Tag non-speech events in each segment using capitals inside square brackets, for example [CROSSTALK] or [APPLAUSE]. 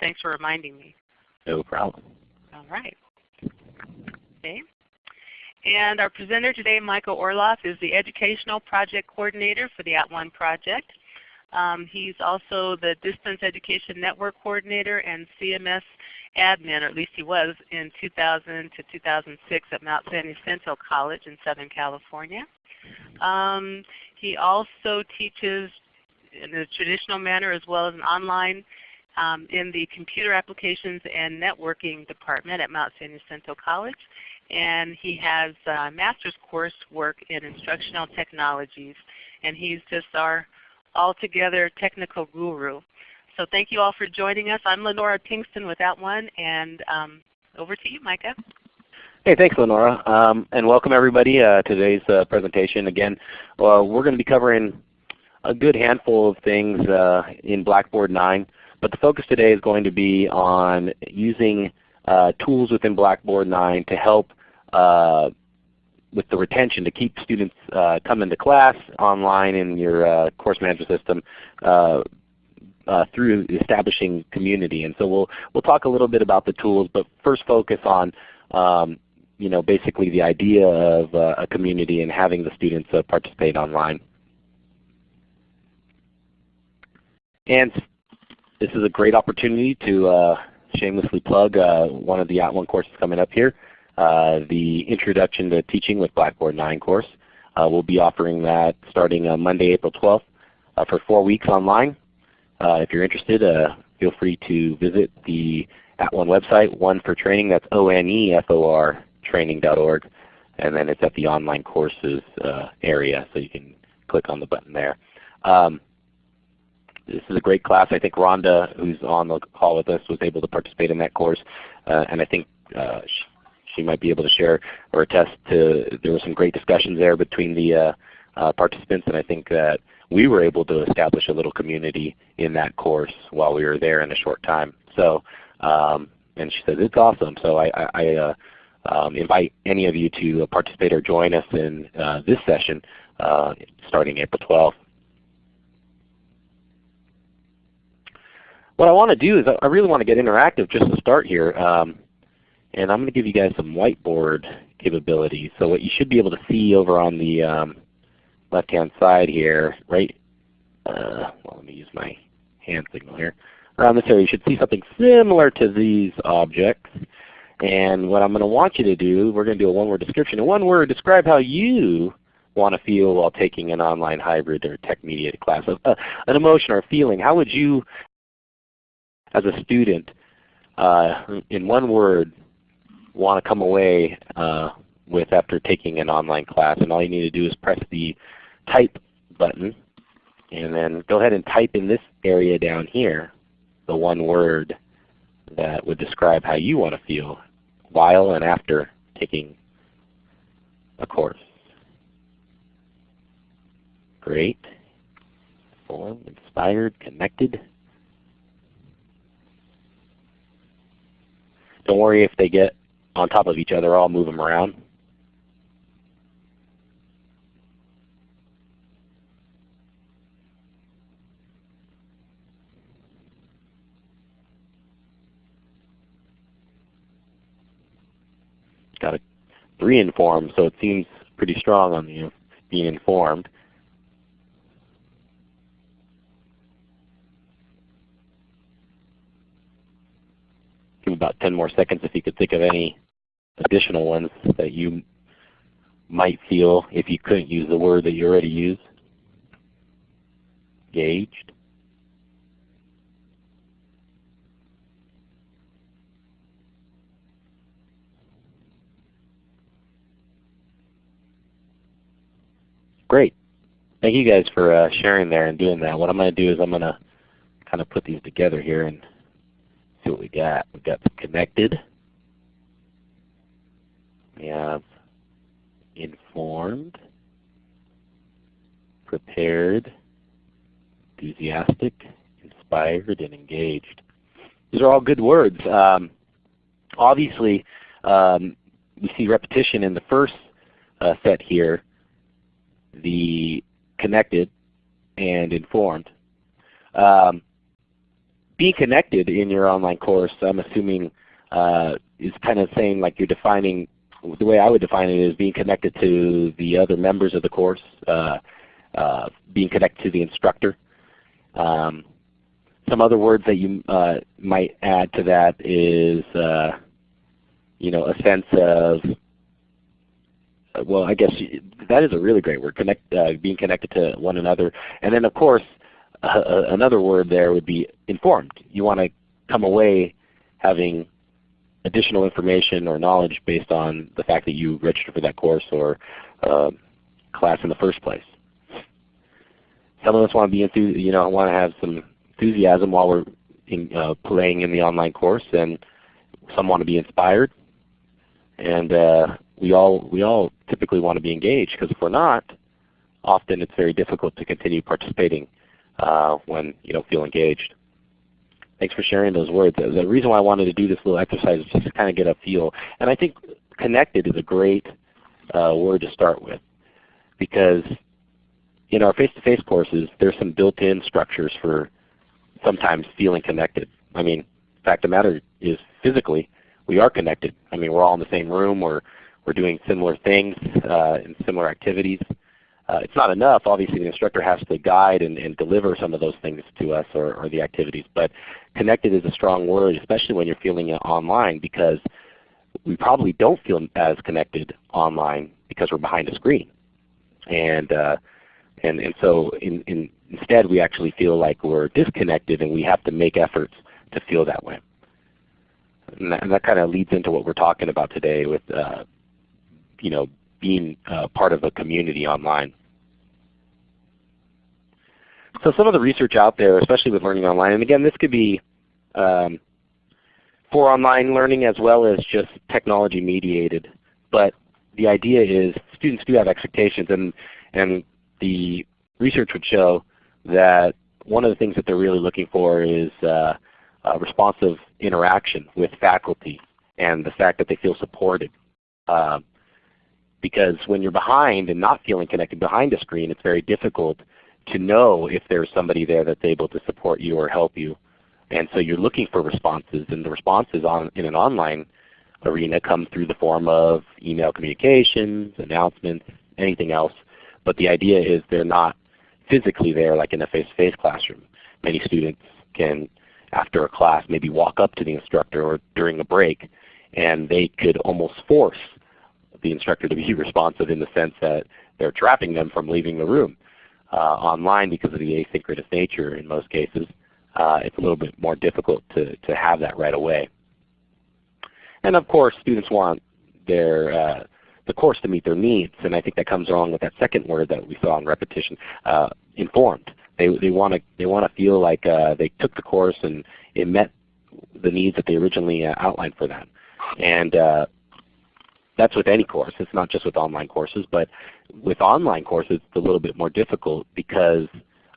Thanks for reminding me. No problem. All right. Okay. And our presenter today, Michael Orloff, is the Educational Project Coordinator for the At @ONE project. Um, he's also the Distance Education Network Coordinator and CMS admin, or at least he was, in 2000 to 2006 at Mount San Jacinto College in Southern California. Um, he also teaches in a traditional manner as well as an online um, in the Computer Applications and Networking Department at Mount San Jacinto College. And he has a master's course work in instructional technologies. And he's just our altogether technical guru. So thank you all for joining us. I'm Lenora Pinkston with That @ONE, and um, over to you, Micah. Hey, thanks Lenora, um, and welcome everybody uh, to today's uh, presentation. Again, uh, we're going to be covering a good handful of things uh, in Blackboard 9, but the focus today is going to be on using uh, tools within Blackboard 9 to help uh, with the retention to keep students uh, coming to class online in your uh, course management system uh, uh, through establishing community. And so we'll, we'll talk a little bit about the tools, but first focus on um, you know, basically the idea of a community and having the students participate online. And this is a great opportunity to uh, shamelessly plug one of the At @ONE courses coming up here. Uh, the Introduction to Teaching with Blackboard 9 course. Uh, we'll be offering that starting uh, Monday, April 12th for four weeks online. if you're interested, feel free to visit the At @ONE website, one for training, that's O-N-E-F-O-R training.org. And then it's at the online courses area, so you can click on the button there. Um, this is a great class. I think Rhonda, who's on the call with us, was able to participate in that course. Uh, and I think uh, she might be able to share or attest to there were some great discussions there between the uh, uh, participants and I think that we were able to establish a little community in that course while we were there in a short time. So, um, and she says it's awesome. So I, I, uh, um, invite any of you to participate or join us in uh, this session uh, starting April 12th. What I want to do is I really want to get interactive just to start here. Um, and I'm going to give you guys some whiteboard capabilities. So what you should be able to see over on the um, left-hand side here, right? Uh, well, let me use my hand signal here. Around this area you should see something similar to these objects. And what I'm going to want you to do, we're going to do a one-word description. In one word, describe how you want to feel while taking an online hybrid or tech media class. Uh, an emotion or feeling. How would you, as a student, uh, in one word, want to come away uh, with after taking an online class. And all you need to do is press the type button and then go ahead and type in this area down here the one word that would describe how you want to feel while and after taking a course. Great. Informed, inspired, connected. Don't worry if they get on top of each other. I'll move them around. Got a three informed, so it seems pretty strong on the being informed. Give about 10 more seconds if you could think of any additional ones that you might feel if you couldn't use the word that you already use? Gauged. Great. Thank you guys for uh, sharing there and doing that. What I'm going to do is I'm going to kind of put these together here and see what we got. We've got connected. We have informed, prepared, enthusiastic, inspired, and engaged. These are all good words. Um, obviously, um, we see repetition in the first uh, set here, the connected and informed. Um, being connected in your online course, I'm assuming uh, is kind of saying like you're defining, the way I would define it is being connected to the other members of the course, uh, uh, being connected to the instructor. Um, some other words that you uh, might add to that is uh, you know, a sense of well, I guess that is a really great word, connect, uh, being connected to one another. And then of course, another word there would be informed. You want to come away having additional information or knowledge based on the fact that you registered for that course or uh, class in the first place. Some of us want to be enthused, you know, want to have some enthusiasm while we're in, uh, playing in the online course, and some want to be inspired. And uh, we all we all typically want to be engaged because if we're not, often it's very difficult to continue participating uh, when you don't feel engaged. Thanks for sharing those words. The reason why I wanted to do this little exercise is just to kind of get a feel. And I think connected is a great uh, word to start with because in our face-to-face -face courses there's some built-in structures for sometimes feeling connected. I mean, fact of the matter is physically we are connected. I mean, we're all in the same room. We're we're doing similar things uh, and similar activities. Uh, it's not enough. Obviously, the instructor has to guide and, and deliver some of those things to us or, or, the activities. But connected is a strong word, especially when you're feeling it online because we probably don't feel as connected online because we're behind a screen. And uh, and and so in, in, instead we actually feel like we're disconnected and we have to make efforts to feel that way. And that, that kind of leads into what we're talking about today with uh, you know being uh, part of a community online. So some of the research out there, especially with learning online, and again this could be um, for online learning as well as just technology mediated, but the idea is students do have expectations and, and the research would show that one of the things that they're really looking for is uh, responsive interaction with faculty and the fact that they feel supported. Uh, because when you're behind and not feeling connected behind a screen, it's very difficult to know if there's somebody there that's able to support you or help you. And so you're looking for responses, and the responses on, in an online arena come through the form of email communications, announcements, anything else. But the idea is they're not physically there like in a face-to-face -face classroom. Many students can, after a class, maybe walk up to the instructor or during a break, and they could almost force the instructor to be [LAUGHS] responsive in the sense that they're trapping them from leaving the room. Uh, online because of the asynchronous nature in most cases, uh, it's a little bit more difficult to, to have that right away. And of course students want their uh, the course to meet their needs, and I think that comes along with that second word that we saw in repetition, uh, informed. They, they want to they want to feel like uh, they took the course and it met the needs that they originally uh, outlined for them. And that's with any course. It's not just with online courses, but with online courses it's a little bit more difficult because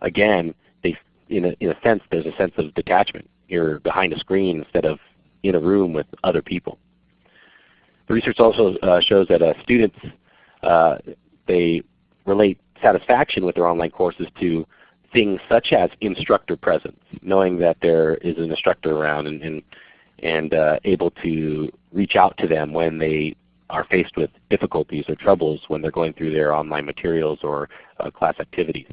again, they in a, in a sense there's a sense of detachment. You're behind a screen instead of in a room with other people. The research also uh, shows that uh, students uh, they relate satisfaction with their online courses to things such as instructor presence, knowing that there is an instructor around and, and, and uh, able to reach out to them when they are faced with difficulties or troubles when they're going through their online materials or uh, class activities.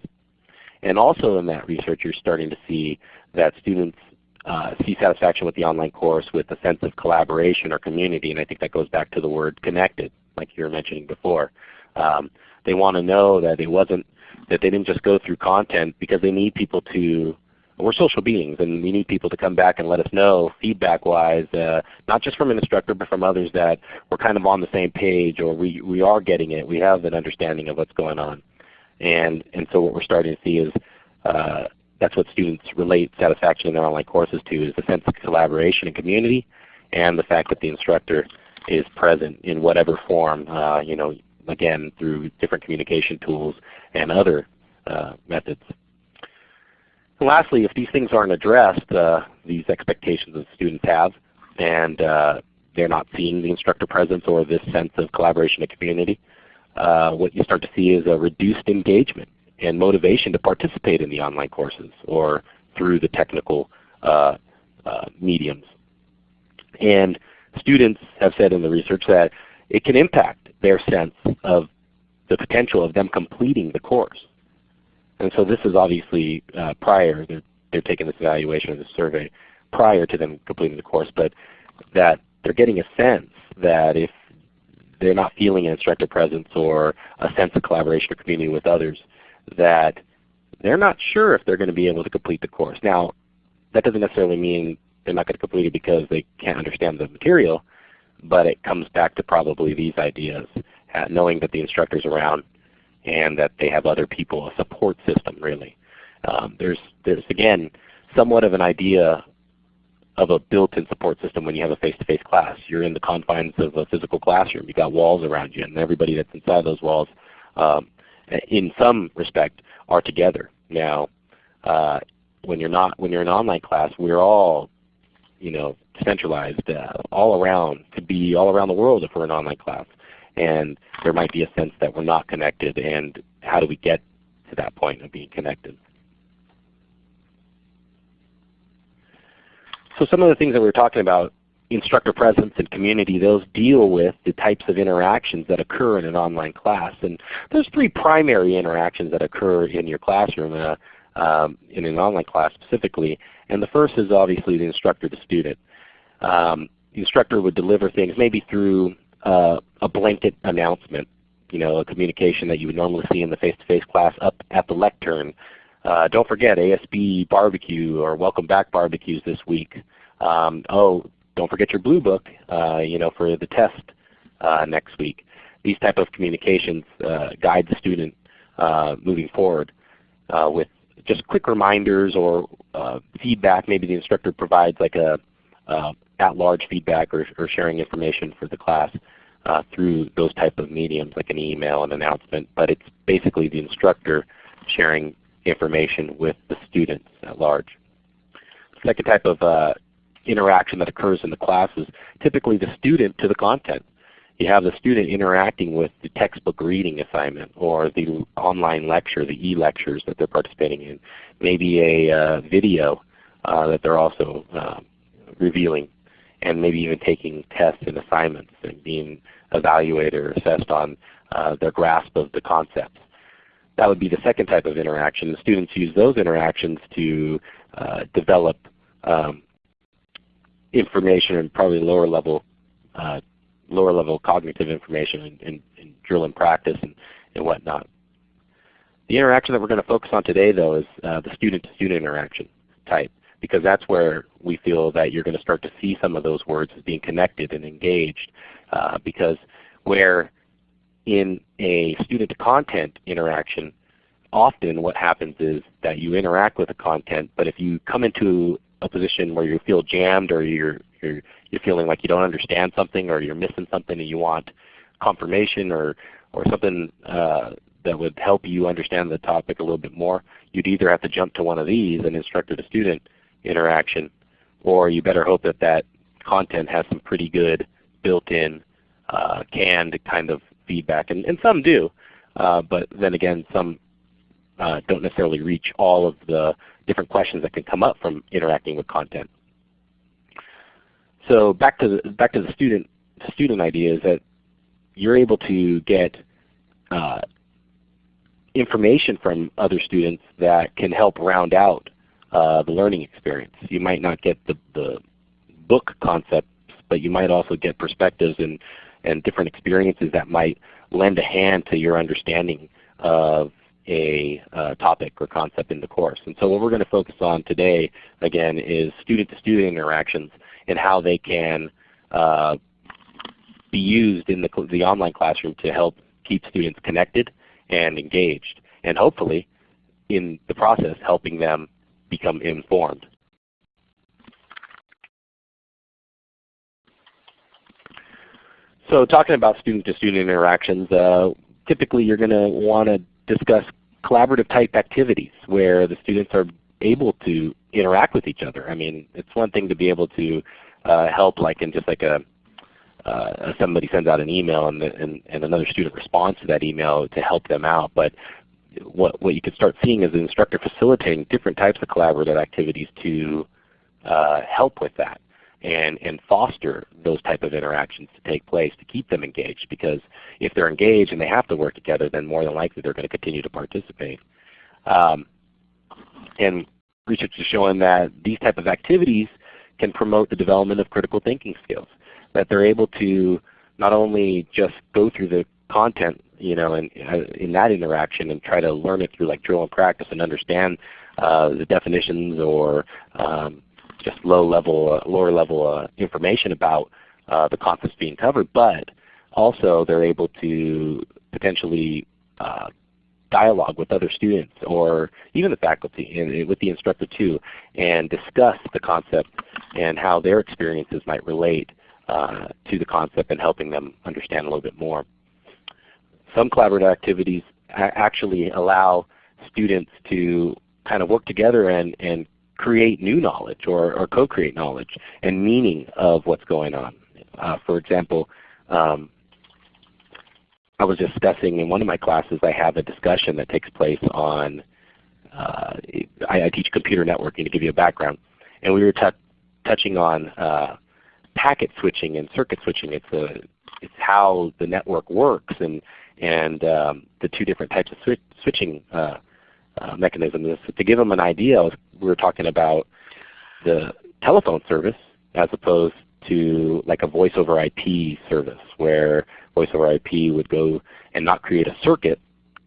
And also in that research you're starting to see that students uh, see satisfaction with the online course with a sense of collaboration or community, and I think that goes back to the word connected, like you were mentioning before. Um, they want to know that it wasn't that they didn't just go through content because they need people to we're social beings and we need people to come back and let us know feedback wise, uh, not just from an instructor but from others that we're kind of on the same page or we, we are getting it. We have an understanding of what's going on. And, and so what we're starting to see is uh, that's what students relate satisfaction in their online courses to is the sense of collaboration and community and the fact that the instructor is present in whatever form, uh, you know, again through different communication tools and other uh, methods. And lastly, if these things aren't addressed, uh, these expectations that students have, and uh, they're not seeing the instructor presence or this sense of collaboration and community, uh, what you start to see is a reduced engagement and motivation to participate in the online courses or through the technical uh, uh, mediums. And students have said in the research that it can impact their sense of the potential of them completing the course. And so this is obviously uh, prior, they're, they're taking this evaluation of the survey prior to them completing the course, but that they're getting a sense that if they're not feeling an instructor presence or a sense of collaboration or community with others, that they're not sure if they're going to be able to complete the course. Now, that doesn't necessarily mean they're not going to complete it because they can't understand the material, but it comes back to probably these ideas, knowing that the instructor's around and that they have other people, a support system really. Um, there's, there's again somewhat of an idea of a built-in support system when you have a face-to-face -face class. You're in the confines of a physical classroom. You've got walls around you, and everybody that's inside those walls, um, in some respect, are together. Now, uh, when you're not when you're in an online class, we're all you know centralized uh, all around. Could be all around the world if we're in an online class, and there might be a sense that we're not connected. And how do we get to that point of being connected? So some of the things that we were talking about, instructor presence and community, those deal with the types of interactions that occur in an online class. And there's three primary interactions that occur in your classroom. Uh, um, in an online class specifically. And the first is obviously the instructor to student. Um, the instructor would deliver things maybe through uh, a blanket announcement, you know, a communication that you would normally see in the face-to-face -face class up at the lectern. Uh, don't forget ASB barbecue or welcome back barbecues this week. Um, oh, don't forget your blue book, uh, you know, for the test uh, next week. These type of communications uh, guide the student uh, moving forward with just quick reminders or feedback. Maybe the instructor provides like a at-large feedback or, or, sharing information for the class uh, through those type of mediums like an email, an announcement. But it's basically the instructor sharing information with the students at large. The second type of uh, interaction that occurs in the class is typically the student to the content you have the student interacting with the textbook reading assignment or the online lecture, the e-lectures that they're participating in, maybe a uh, video uh, that they're also uh, revealing, and maybe even taking tests and assignments and being evaluated or assessed on uh, their grasp of the concepts. That would be the second type of interaction. The students use those interactions to uh, develop um, information and probably lower level uh, lower level cognitive information and, and, and drill and practice and, and whatnot. The interaction that we're going to focus on today though is uh, the student-to-student -student interaction type because that's where we feel that you're going to start to see some of those words as being connected and engaged uh, because where in a student-to-content interaction often what happens is that you interact with the content but if you come into a position where you feel jammed or you're, you're, you're feeling like you don't understand something or you're missing something and you want confirmation or, or something uh, that would help you understand the topic a little bit more, you'd either have to jump to one of these, an instructor to student interaction, or you better hope that that content has some pretty good built-in uh, canned kind of feedback. And, and some do, uh, but then again some uh, don't necessarily reach all of the different questions that can come up from interacting with content. So back to the, back to the student student idea is that you're able to get uh, information from other students that can help round out uh, the learning experience. You might not get the, the book concepts, but you might also get perspectives and, and different experiences that might lend a hand to your understanding of a uh, topic or concept in the course. And so what we're going to focus on today, again, is student-to-student -student interactions and how they can uh, be used in the, the online classroom to help keep students connected and engaged, and hopefully in the process helping them become informed. So talking about student-to-student -student interactions, uh, typically you're going to want to discuss collaborative type activities where the students are able to interact with each other. I mean, it's one thing to be able to uh, help like in just like a uh, somebody sends out an email and, the, and, and another student responds to that email to help them out. But what, what you can start seeing is an instructor facilitating different types of collaborative activities to uh, help with that and, and foster those type of interactions to take place to keep them engaged because if they're engaged and they have to work together then more than likely they're going to continue to participate. Um, and research is showing that these type of activities can promote the development of critical thinking skills. That they're able to not only just go through the content you know, in, in that interaction and try to learn it through like drill and practice and understand uh, the definitions or um, just low level, uh, lower level uh, information about uh, the concepts being covered, but also they're able to potentially uh, dialogue with other students or even the faculty and with the instructor too and discuss the concept and how their experiences might relate uh, to the concept and helping them understand a little bit more. Some collaborative activities actually allow students to kind of work together and, and create new knowledge or, or co-create knowledge and meaning of what's going on. Uh, for example, um, I was discussing in one of my classes, I have a discussion that takes place on, uh, I, I, teach computer networking to give you a background, and we were touching on uh, packet switching and circuit switching. It's, a, it's how the network works and and um, the two different types of switch, switching uh, uh, mechanisms. To give them an idea, we were talking about the telephone service as opposed to like a voice over IP service where voice over IP would go and not create a circuit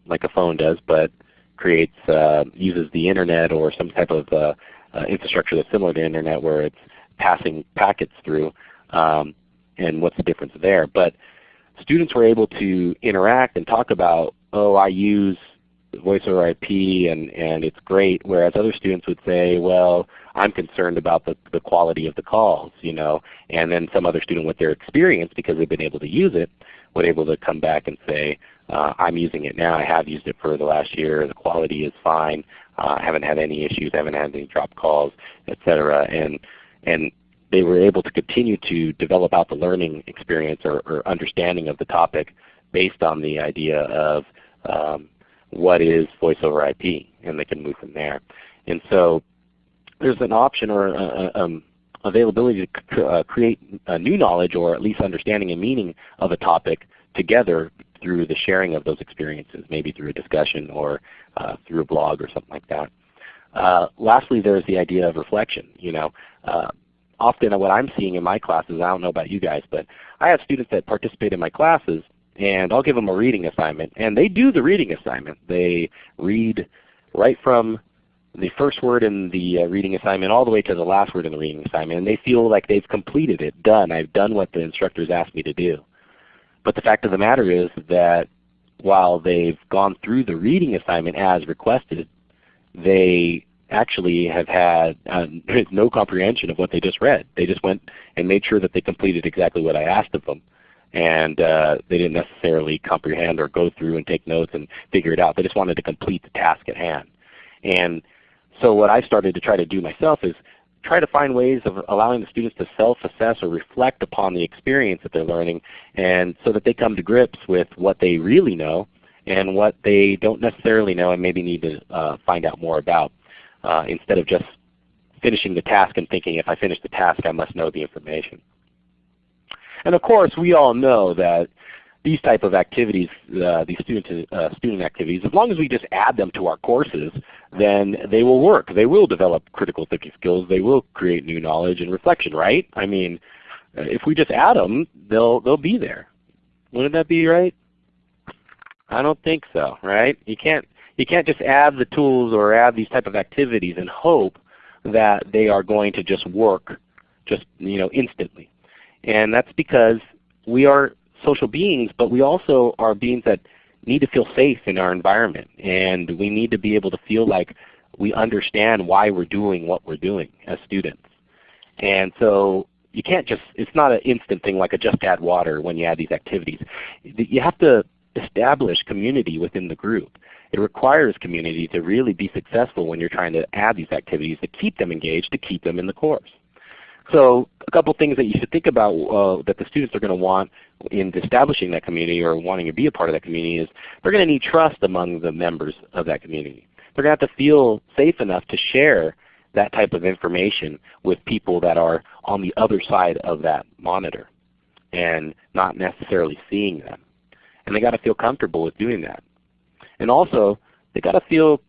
like a phone does, but creates uh, uses the internet or some type of uh, uh, infrastructure that's similar to internet where it's passing packets through. Um, and what's the difference there? But students were able to interact and talk about, oh, I use voice over IP and, and it's great, whereas other students would say, well, I'm concerned about the, the quality of the calls, you know. And then some other student with their experience, because they've been able to use it, would able to come back and say, uh, I'm using it now. I have used it for the last year. The quality is fine. Uh, I haven't had any issues. I haven't had any drop calls, etc. And and they were able to continue to develop out the learning experience or, or understanding of the topic based on the idea of um, what is voice over IP, and they can move from there. And so there's an option or uh, um, availability to uh, create new knowledge or at least understanding and meaning of a topic together through the sharing of those experiences, maybe through a discussion or uh, through a blog or something like that. Uh, lastly, there's the idea of reflection. You know, uh, often what I'm seeing in my classes, I don't know about you guys, but I have students that participate in my classes and I'll give them a reading assignment and they do the reading assignment. They read right from the first word in the uh, reading assignment all the way to the last word in the reading assignment and they feel like they've completed it, done. I've done what the instructors asked me to do. But the fact of the matter is that while they've gone through the reading assignment as requested, they actually have had uh, no comprehension of what they just read. They just went and made sure that they completed exactly what I asked of them. And uh, they didn't necessarily comprehend or go through and take notes and figure it out. They just wanted to complete the task at hand. And so what I started to try to do myself is try to find ways of allowing the students to self-assess or reflect upon the experience that they're learning and so that they come to grips with what they really know and what they don't necessarily know and maybe need to uh, find out more about uh, instead of just finishing the task and thinking if I finish the task I must know the information. And of course we all know that these type of activities, uh, these student, uh, student activities, as long as we just add them to our courses, then they will work. They will develop critical thinking skills. They will create new knowledge and reflection, right? I mean, if we just add them, they'll, they'll be there. Wouldn't that be right? I don't think so, right? You can't you can't just add the tools or add these type of activities and hope that they are going to just work just you know instantly. And that's because we are social beings, but we also are beings that need to feel safe in our environment. And we need to be able to feel like we understand why we're doing what we're doing as students. And so you can't just, it's not an instant thing like a just add water when you add these activities. You have to establish community within the group. It requires community to really be successful when you're trying to add these activities to keep them engaged, to keep them in the course. So a couple things that you should think about uh, that the students are going to want in establishing that community or wanting to be a part of that community is they're going to need trust among the members of that community. They're going to have to feel safe enough to share that type of information with people that are on the other side of that monitor and not necessarily seeing them. And they got to feel comfortable with doing that. And also, they got to feel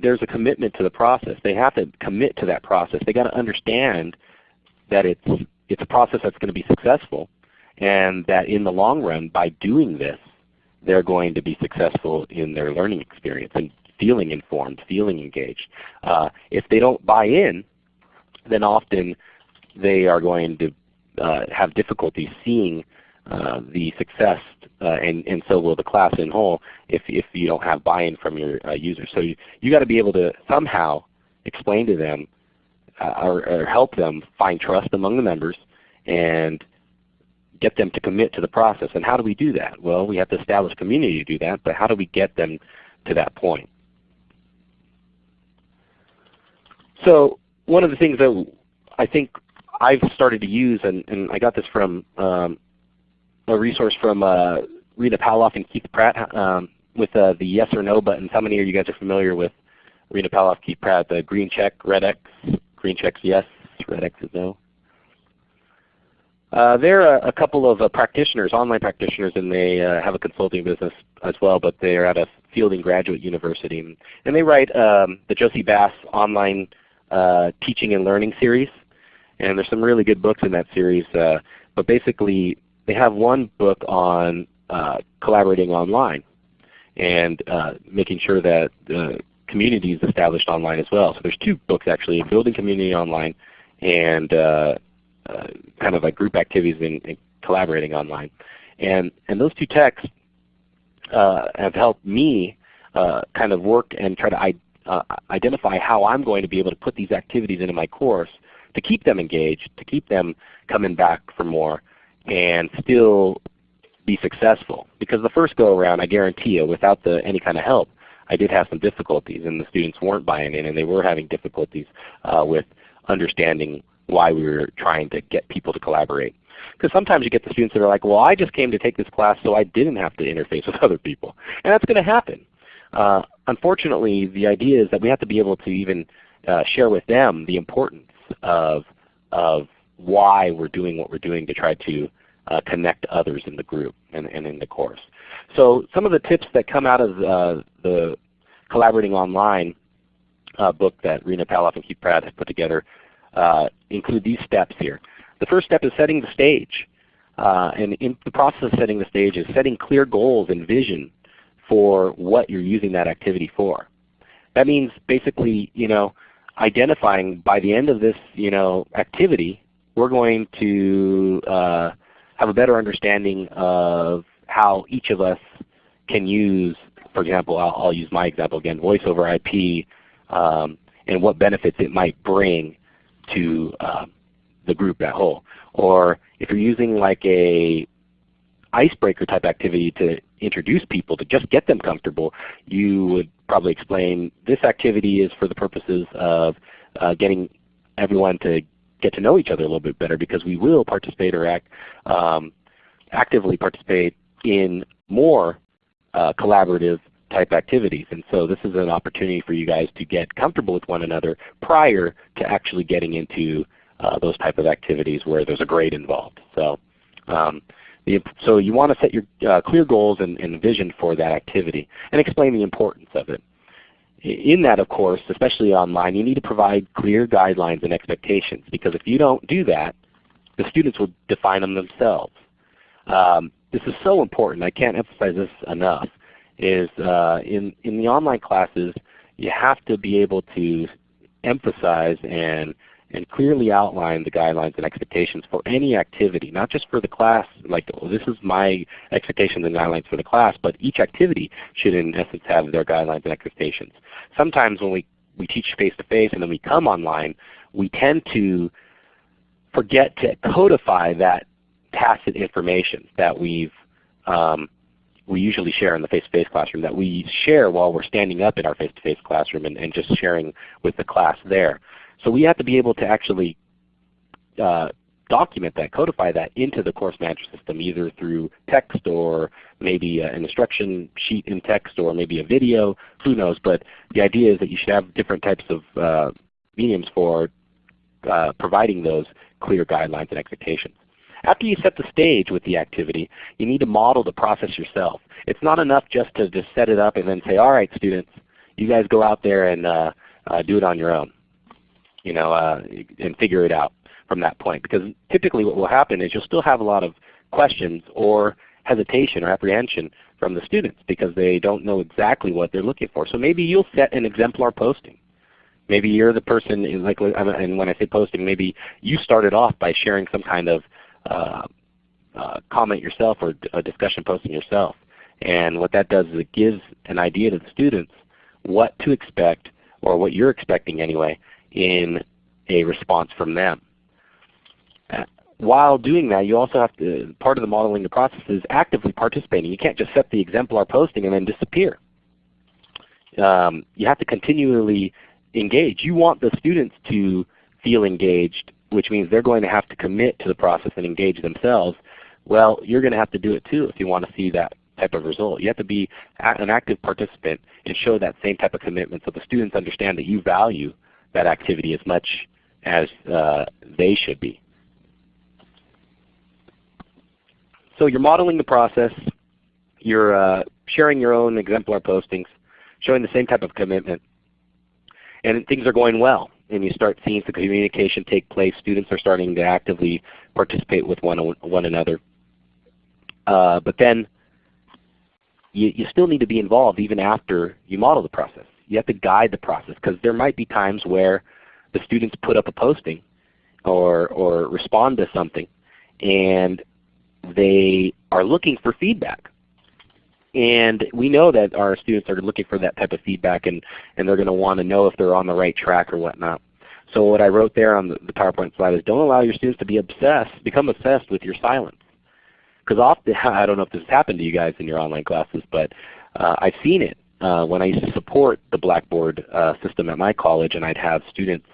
there's a commitment to the process. They have to commit to that process. They got to understand that it's, it's a process that's going to be successful and that in the long run by doing this they're going to be successful in their learning experience and feeling informed, feeling engaged. Uh, if they don't buy in, then often they are going to uh, have difficulty seeing uh, the success, uh, and, and so will the class in whole if, if you don't have buy-in from your uh, users. So you, you got to be able to somehow explain to them uh, or, or help them find trust among the members and get them to commit to the process. And how do we do that? Well, we have to establish community to do that, but how do we get them to that point? So one of the things that I think I've started to use, and, and I got this from um, a resource from uh, Rena Palloff and Keith Pratt um, with uh, the yes or no buttons. How many of you guys are familiar with Rena Palloff, Keith Pratt, the green check, red X, green check's yes, red X is no? Uh, they're a, a, couple of uh, practitioners, online practitioners, and they uh, have a consulting business as well, but they are at a Fielding Graduate University. And they write um, the Jossey-Bass online uh, teaching and learning series. And there's some really good books in that series. Uh, but basically they have one book on uh, collaborating online and making sure that the community is established online as well. So there's two books actually, Building Community Online and uh, kind of like group activities and, and, collaborating online. And, and those two texts uh, have helped me uh, kind of work and try to uh, identify how I'm going to be able to put these activities into my course to keep them engaged, to keep them coming back for more, and still be successful. Because the first go around, I guarantee you, without the, any kind of help, I did have some difficulties and the students weren't buying in and they were having difficulties uh, with understanding why we were trying to get people to collaborate. Because sometimes you get the students that are like, well I just came to take this class so I didn't have to interface [LAUGHS] with other people. And that's going to happen. Uh, unfortunately the idea is that we have to be able to even uh, share with them the importance of, of why we're doing what we're doing to try to uh, connect others in the group and, and, in the course. So some of the tips that come out of uh, the Collaborating Online uh, book that Rena Palloff and Keith Pratt have put together uh, include these steps here. The first step is setting the stage. Uh, and in the process of setting the stage is setting clear goals and vision for what you're using that activity for. That means basically you know, identifying by the end of this you know, activity, we're going to uh, have a better understanding of how each of us can use, for example, I'll, I'll use my example again, voice over IP, um, and what benefits it might bring to uh, the group at whole. Or if you're using like a icebreaker type activity to introduce people to just get them comfortable, you would probably explain this activity is for the purposes of uh, getting everyone to get to know each other a little bit better because we will participate or act, um, actively participate in more uh, collaborative type activities. And so this is an opportunity for you guys to get comfortable with one another prior to actually getting into uh, those type of activities where there's a grade involved. So, um, the, so you want to set your uh, clear goals and, and vision for that activity and explain the importance of it. In that of course, especially online, you need to provide clear guidelines and expectations because if you don't do that, the students will define them themselves. Um, this is so important. I can't emphasize this enough is uh, in, in the online classes you have to be able to emphasize and, and clearly outline the guidelines and expectations for any activity, not just for the class, like oh, this is my expectations and guidelines for the class, but each activity should in essence have their guidelines and expectations. Sometimes when we, we teach face-to-face -face and then we come online, we tend to forget to codify that tacit information that we've um, we usually share in the face-to-face -face classroom that we share while we're standing up in our face-to-face -face classroom and, and, just sharing with the class there. So we have to be able to actually uh, document that, codify that into the course management system either through text or maybe an instruction sheet in text or maybe a video, who knows. But the idea is that you should have different types of uh, mediums for uh, providing those clear guidelines and expectations. After you set the stage with the activity, you need to model the process yourself. It's not enough just to just set it up and then say, all right students, you guys go out there and uh, uh, do it on your own you know, uh, and figure it out from that point. Because typically what will happen is you'll still have a lot of questions or hesitation or apprehension from the students because they don't know exactly what they're looking for. So maybe you'll set an exemplar posting. Maybe you're the person, like, and when I say posting, maybe you started off by sharing some kind of uh, uh, comment yourself or a discussion posting yourself. And what that does is it gives an idea to the students what to expect or what you're expecting anyway in a response from them. Uh, while doing that, you also have to, part of the modeling the process is actively participating. You can't just set the exemplar posting and then disappear. Um, you have to continually engage. You want the students to feel engaged, which means they're going to have to commit to the process and engage themselves. Well, you're going to have to do it too if you want to see that type of result. You have to be an active participant and show that same type of commitment so the students understand that you value that activity as much as uh, they should be. So you're modeling the process. You're uh, sharing your own exemplar postings, showing the same type of commitment. And things are going well. And you start seeing the communication take place. Students are starting to actively participate with one, one another. Uh, but then you, you still need to be involved even after you model the process. You have to guide the process because there might be times where the students put up a posting or, or respond to something and they are looking for feedback. And we know that our students are looking for that type of feedback and, and they're going to want to know if they're on the right track or whatnot. So what I wrote there on the, PowerPoint slide is don't allow your students to be obsessed, become obsessed with your silence. Because often, [LAUGHS] I don't know if this has happened to you guys in your online classes, but uh, I've seen it uh, when I used to support the Blackboard uh, system at my college and I'd have students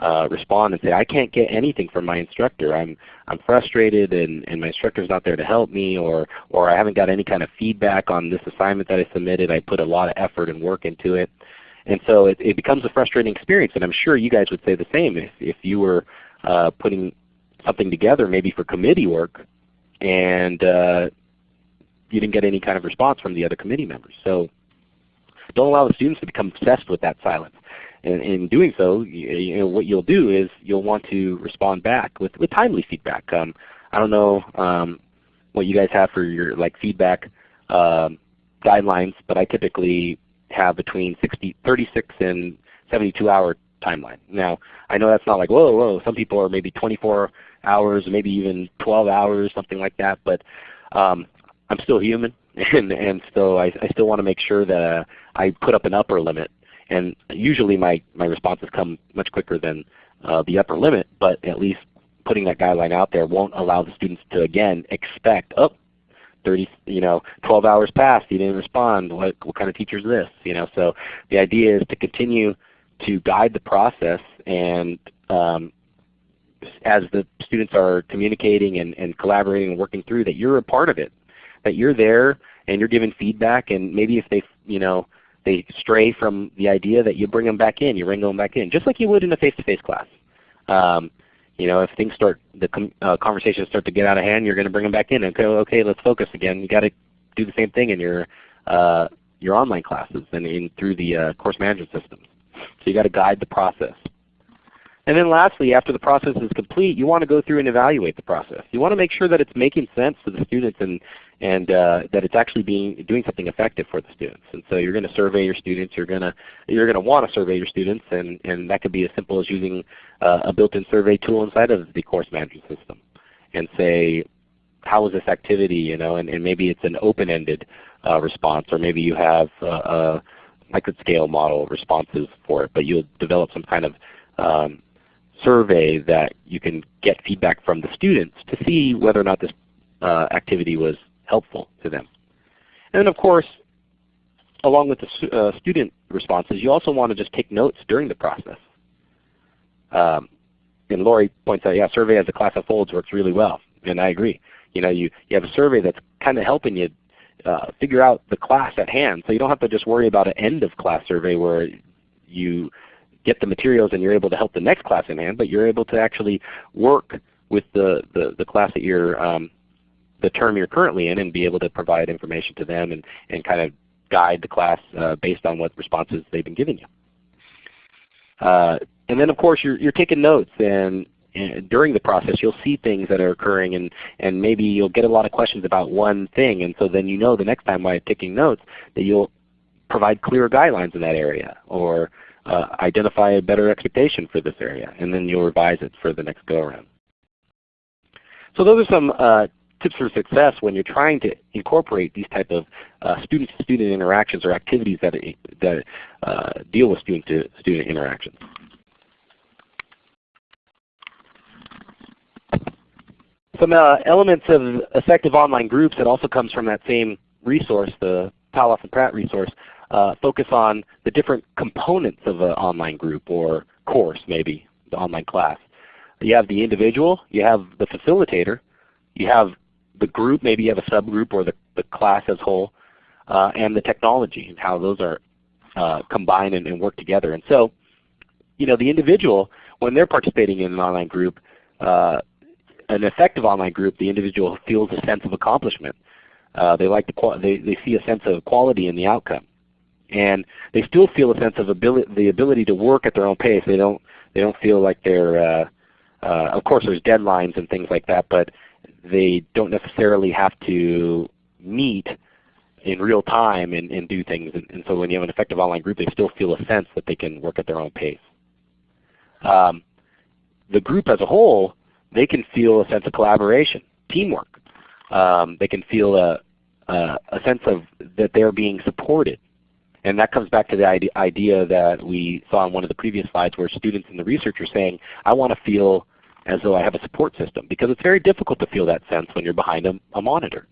uh, respond and say, I can't get anything from my instructor. I'm, I'm frustrated and, and my instructor's not there to help me or, or I haven't got any kind of feedback on this assignment that I submitted. I put a lot of effort and work into it. And so it, it becomes a frustrating experience and I'm sure you guys would say the same if, if you were uh, putting something together maybe for committee work and uh, you didn't get any kind of response from the other committee members. So don't allow the students to become obsessed with that silence. And in doing so, you, know, what you'll do is you'll want to respond back with, with timely feedback. Um, I don't know um, what you guys have for your like feedback um, guidelines, but I typically have between 60, 36 and 72 hour timeline. Now I know that's not like whoa whoa. Some people are maybe 24 hours, maybe even 12 hours, something like that. But um, I'm still human, [LAUGHS] and and so I, I still want to make sure that uh, I put up an upper limit. And usually my my responses come much quicker than uh, the upper limit, but at least putting that guideline out there won't allow the students to again expect, oh, 30, you know, 12 hours passed, you didn't respond. What what kind of teacher is this? You know, so the idea is to continue to guide the process and um, as the students are communicating and, and collaborating and working through that you're a part of it that you're there and you're giving feedback and maybe if they you know they stray from the idea that you bring them back in, you bring them back in, just like you would in a face-to-face -face class. Um, you know, if things start, the uh, conversations start to get out of hand, you're going to bring them back in and go, okay, let's focus again. You got to do the same thing in your uh, your online classes and in, through the uh, course management systems. So you got to guide the process. And then lastly, after the process is complete, you want to go through and evaluate the process. You want to make sure that it's making sense to the students and, and uh, that it's actually being, doing something effective for the students. And so you're going to survey your students. You're going to, you're going to want to survey your students, and, and that could be as simple as using uh, a built-in survey tool inside of the course management system and say, how was this activity, you know, and, and maybe it's an open-ended uh, response, or maybe you have a Likert scale model responses for it, but you'll develop some kind of um, survey that you can get feedback from the students to see whether or not this uh, activity was helpful to them. And then of course, along with the uh, student responses, you also want to just take notes during the process. Um, and Lori points out, yeah, survey as the class unfolds works really well, and I agree. You know, you, you have a survey that's kind of helping you uh, figure out the class at hand, so you don't have to just worry about an end of class survey where you get the materials and you're able to help the next class in hand, but you're able to actually work with the, the, the class that you're, um, the term you're currently in and be able to provide information to them and, and kind of guide the class uh, based on what responses they've been giving you. Uh, and then of course you're, you're taking notes and, and, during the process you'll see things that are occurring and, and maybe you'll get a lot of questions about one thing and so then you know the next time by taking notes that you'll provide clearer guidelines in that area or uh, identify a better expectation for this area and then you'll revise it for the next go around. So those are some uh, tips for success when you're trying to incorporate these type of uh, student-to-student interactions or activities that, that uh, deal with student-to-student interactions. Some elements of effective online groups that also comes from that same resource, the Palloff and Pratt resource, focus on the different components of an online group or course maybe, the online class. You have the individual, you have the facilitator, you have the group, maybe you have a subgroup or the, the class as whole, uh, and the technology and how those are uh, combined and, and, work together. And so, you know, the individual, when they're participating in an online group, uh, an effective online group, the individual feels a sense of accomplishment. Uh, they like the they, they see a sense of quality in the outcome, and they still feel a sense of ability the ability to work at their own pace. They don't they don't feel like they're uh, uh, of course there's deadlines and things like that, but they don't necessarily have to meet in real time and, and do things. And, and, so when you have an effective online group, they still feel a sense that they can work at their own pace. Um, the group as a whole, they can feel a sense of collaboration, teamwork. Um, they can feel a, a, a, sense of that they're being supported. And that comes back to the idea, that we saw on one of the previous slides where students and the researchers saying, I want to feel as though I have a support system. Because it's very difficult to feel that sense when you're behind a, a monitor.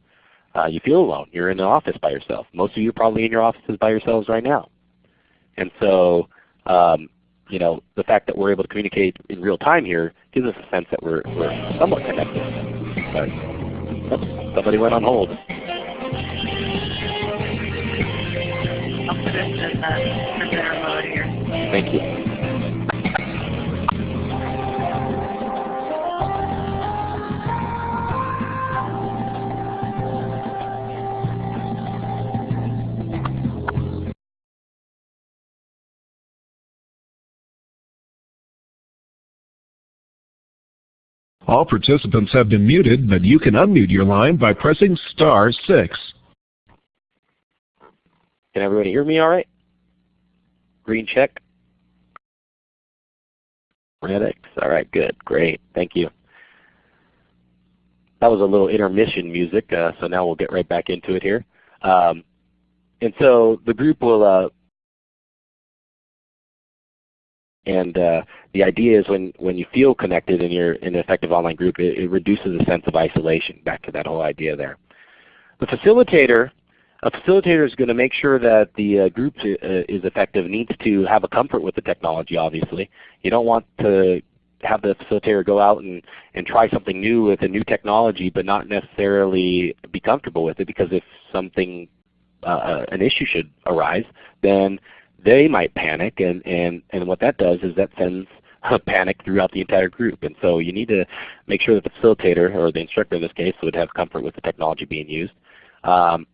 Uh, you feel alone. You're in an office by yourself. Most of you are probably in your offices by yourselves right now. And so um, you know, the fact that we're able to communicate in real time here gives us a sense that we're, we're somewhat connected. But somebody went on hold. Thank you. All participants have been muted, but you can unmute your line by pressing star 6. Can everybody hear me all right? Green check. Red X. All right, good. Great. Thank you. That was a little intermission music, uh, so now we'll get right back into it here. Um, and so the group will uh, and uh, the idea is when, when you feel connected and you're in an effective online group, it, it reduces a sense of isolation, back to that whole idea there. The facilitator, a facilitator is going to make sure that the uh, group uh, is effective, needs to have a comfort with the technology obviously. You don't want to have the facilitator go out and, and try something new with a new technology but not necessarily be comfortable with it because if something, uh, uh an issue should arise, then they might panic and, and, and what that does is that sends a [LAUGHS] panic throughout the entire group. And so you need to make sure that the facilitator, or the instructor in this case, would have comfort with the technology being used. Um,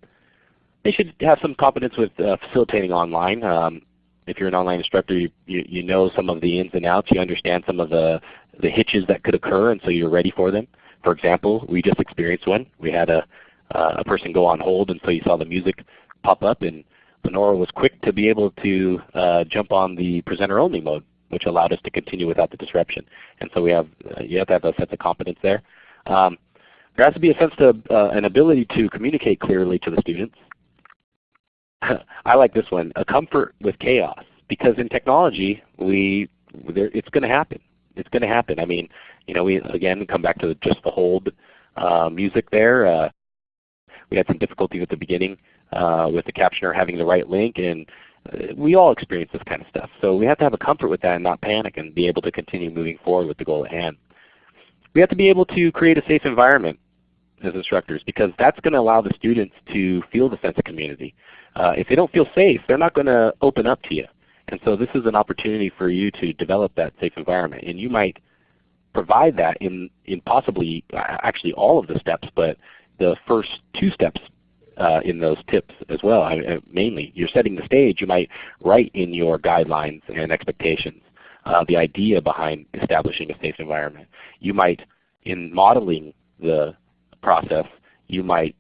they should have some competence with uh, facilitating online. Um, if you're an online instructor, you, you, you, know some of the ins and outs. You understand some of the, the hitches that could occur, and so you're ready for them. For example, we just experienced one. We had a, uh, a person go on hold, and so you saw the music pop up, and Lenora was quick to be able to uh, jump on the presenter only mode, which allowed us to continue without the disruption. And so we have uh, you have to have a sense of competence there. Um, there has to be a sense of uh, an ability to communicate clearly to the students. [LAUGHS] I like this one, a comfort with chaos, because in technology we there, it's going to happen. It's going to happen. I mean, you know, we again come back to just the hold uh, music there. Uh, we had some difficulties at the beginning uh, with the captioner having the right link, and uh, we all experience this kind of stuff. So we have to have a comfort with that and not panic and be able to continue moving forward with the goal at hand. We have to be able to create a safe environment as instructors because that's going to allow the students to feel the sense of community. Uh, if they don't feel safe, they're not going to open up to you. And so this is an opportunity for you to develop that safe environment. And you might provide that in, in possibly actually all of the steps, but the first two steps uh, in those tips as well. I, mainly, you're setting the stage. You might write in your guidelines and expectations uh, the idea behind establishing a safe environment. You might, in modeling the process, you might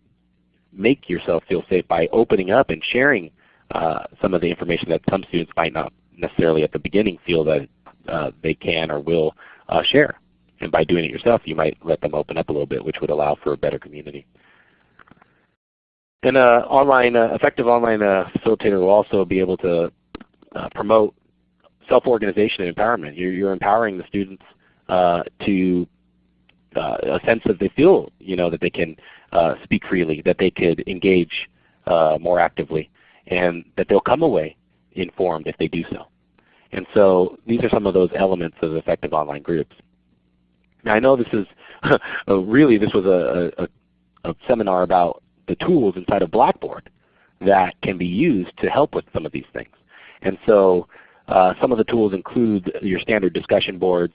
make yourself feel safe by opening up and sharing uh, some of the information that some students might not necessarily at the beginning feel that uh, they can or will uh, share. And by doing it yourself, you might let them open up a little bit, which would allow for a better community. And uh, online, uh, effective online uh, facilitator will also be able to uh, promote self-organization and empowerment. You're, you're, empowering the students to a sense that they feel you know, that they can speak freely, that they could engage more actively, and that they'll come away informed if they do so. And so these are some of those elements of effective online groups. Now I know this is [LAUGHS] really this was a, a, a seminar about the tools inside of Blackboard that can be used to help with some of these things. And so uh, some of the tools include your standard discussion boards,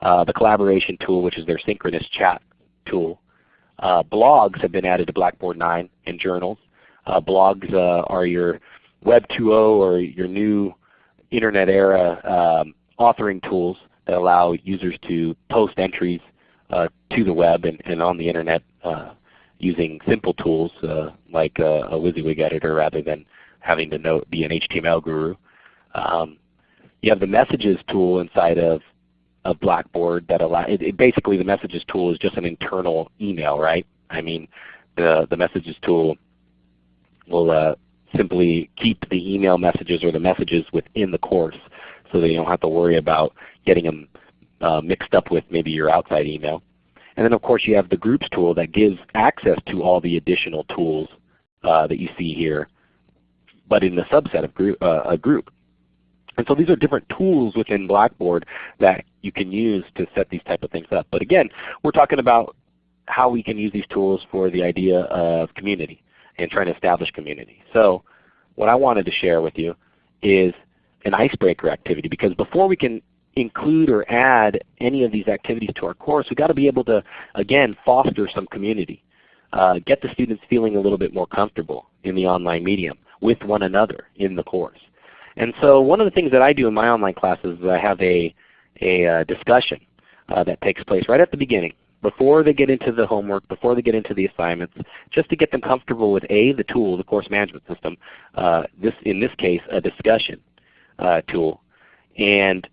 uh, the collaboration tool which is their synchronous chat tool. Uh, blogs have been added to Blackboard 9 and journals. Uh, blogs uh, are your Web 2.0 or your new Internet era um, authoring tools that allow users to post entries to the web and, and on the Internet using simple tools like a, a WYSIWYG editor rather than having to know, be an HTML guru. Um, you have the messages tool inside of, of Blackboard that allow, it, it basically the messages tool is just an internal email, right? I mean the, the messages tool will uh, simply keep the email messages or the messages within the course so that you don't have to worry about getting them uh, mixed up with maybe your outside email. And then of course you have the groups tool that gives access to all the additional tools uh, that you see here, but in the subset of group, uh, a group. And so these are different tools within Blackboard that you can use to set these type of things up. But again, we're talking about how we can use these tools for the idea of community and trying to establish community. So what I wanted to share with you is an icebreaker activity because before we can include or add any of these activities to our course, we've got to be able to, again, foster some community. Uh, get the students feeling a little bit more comfortable in the online medium with one another in the course. And so one of the things that I do in my online classes is I have a, a uh, discussion uh, that takes place right at the beginning before they get into the homework, before they get into the assignments, just to get them comfortable with A, the tool, the course management system, uh, this, in this case a discussion uh, tool, and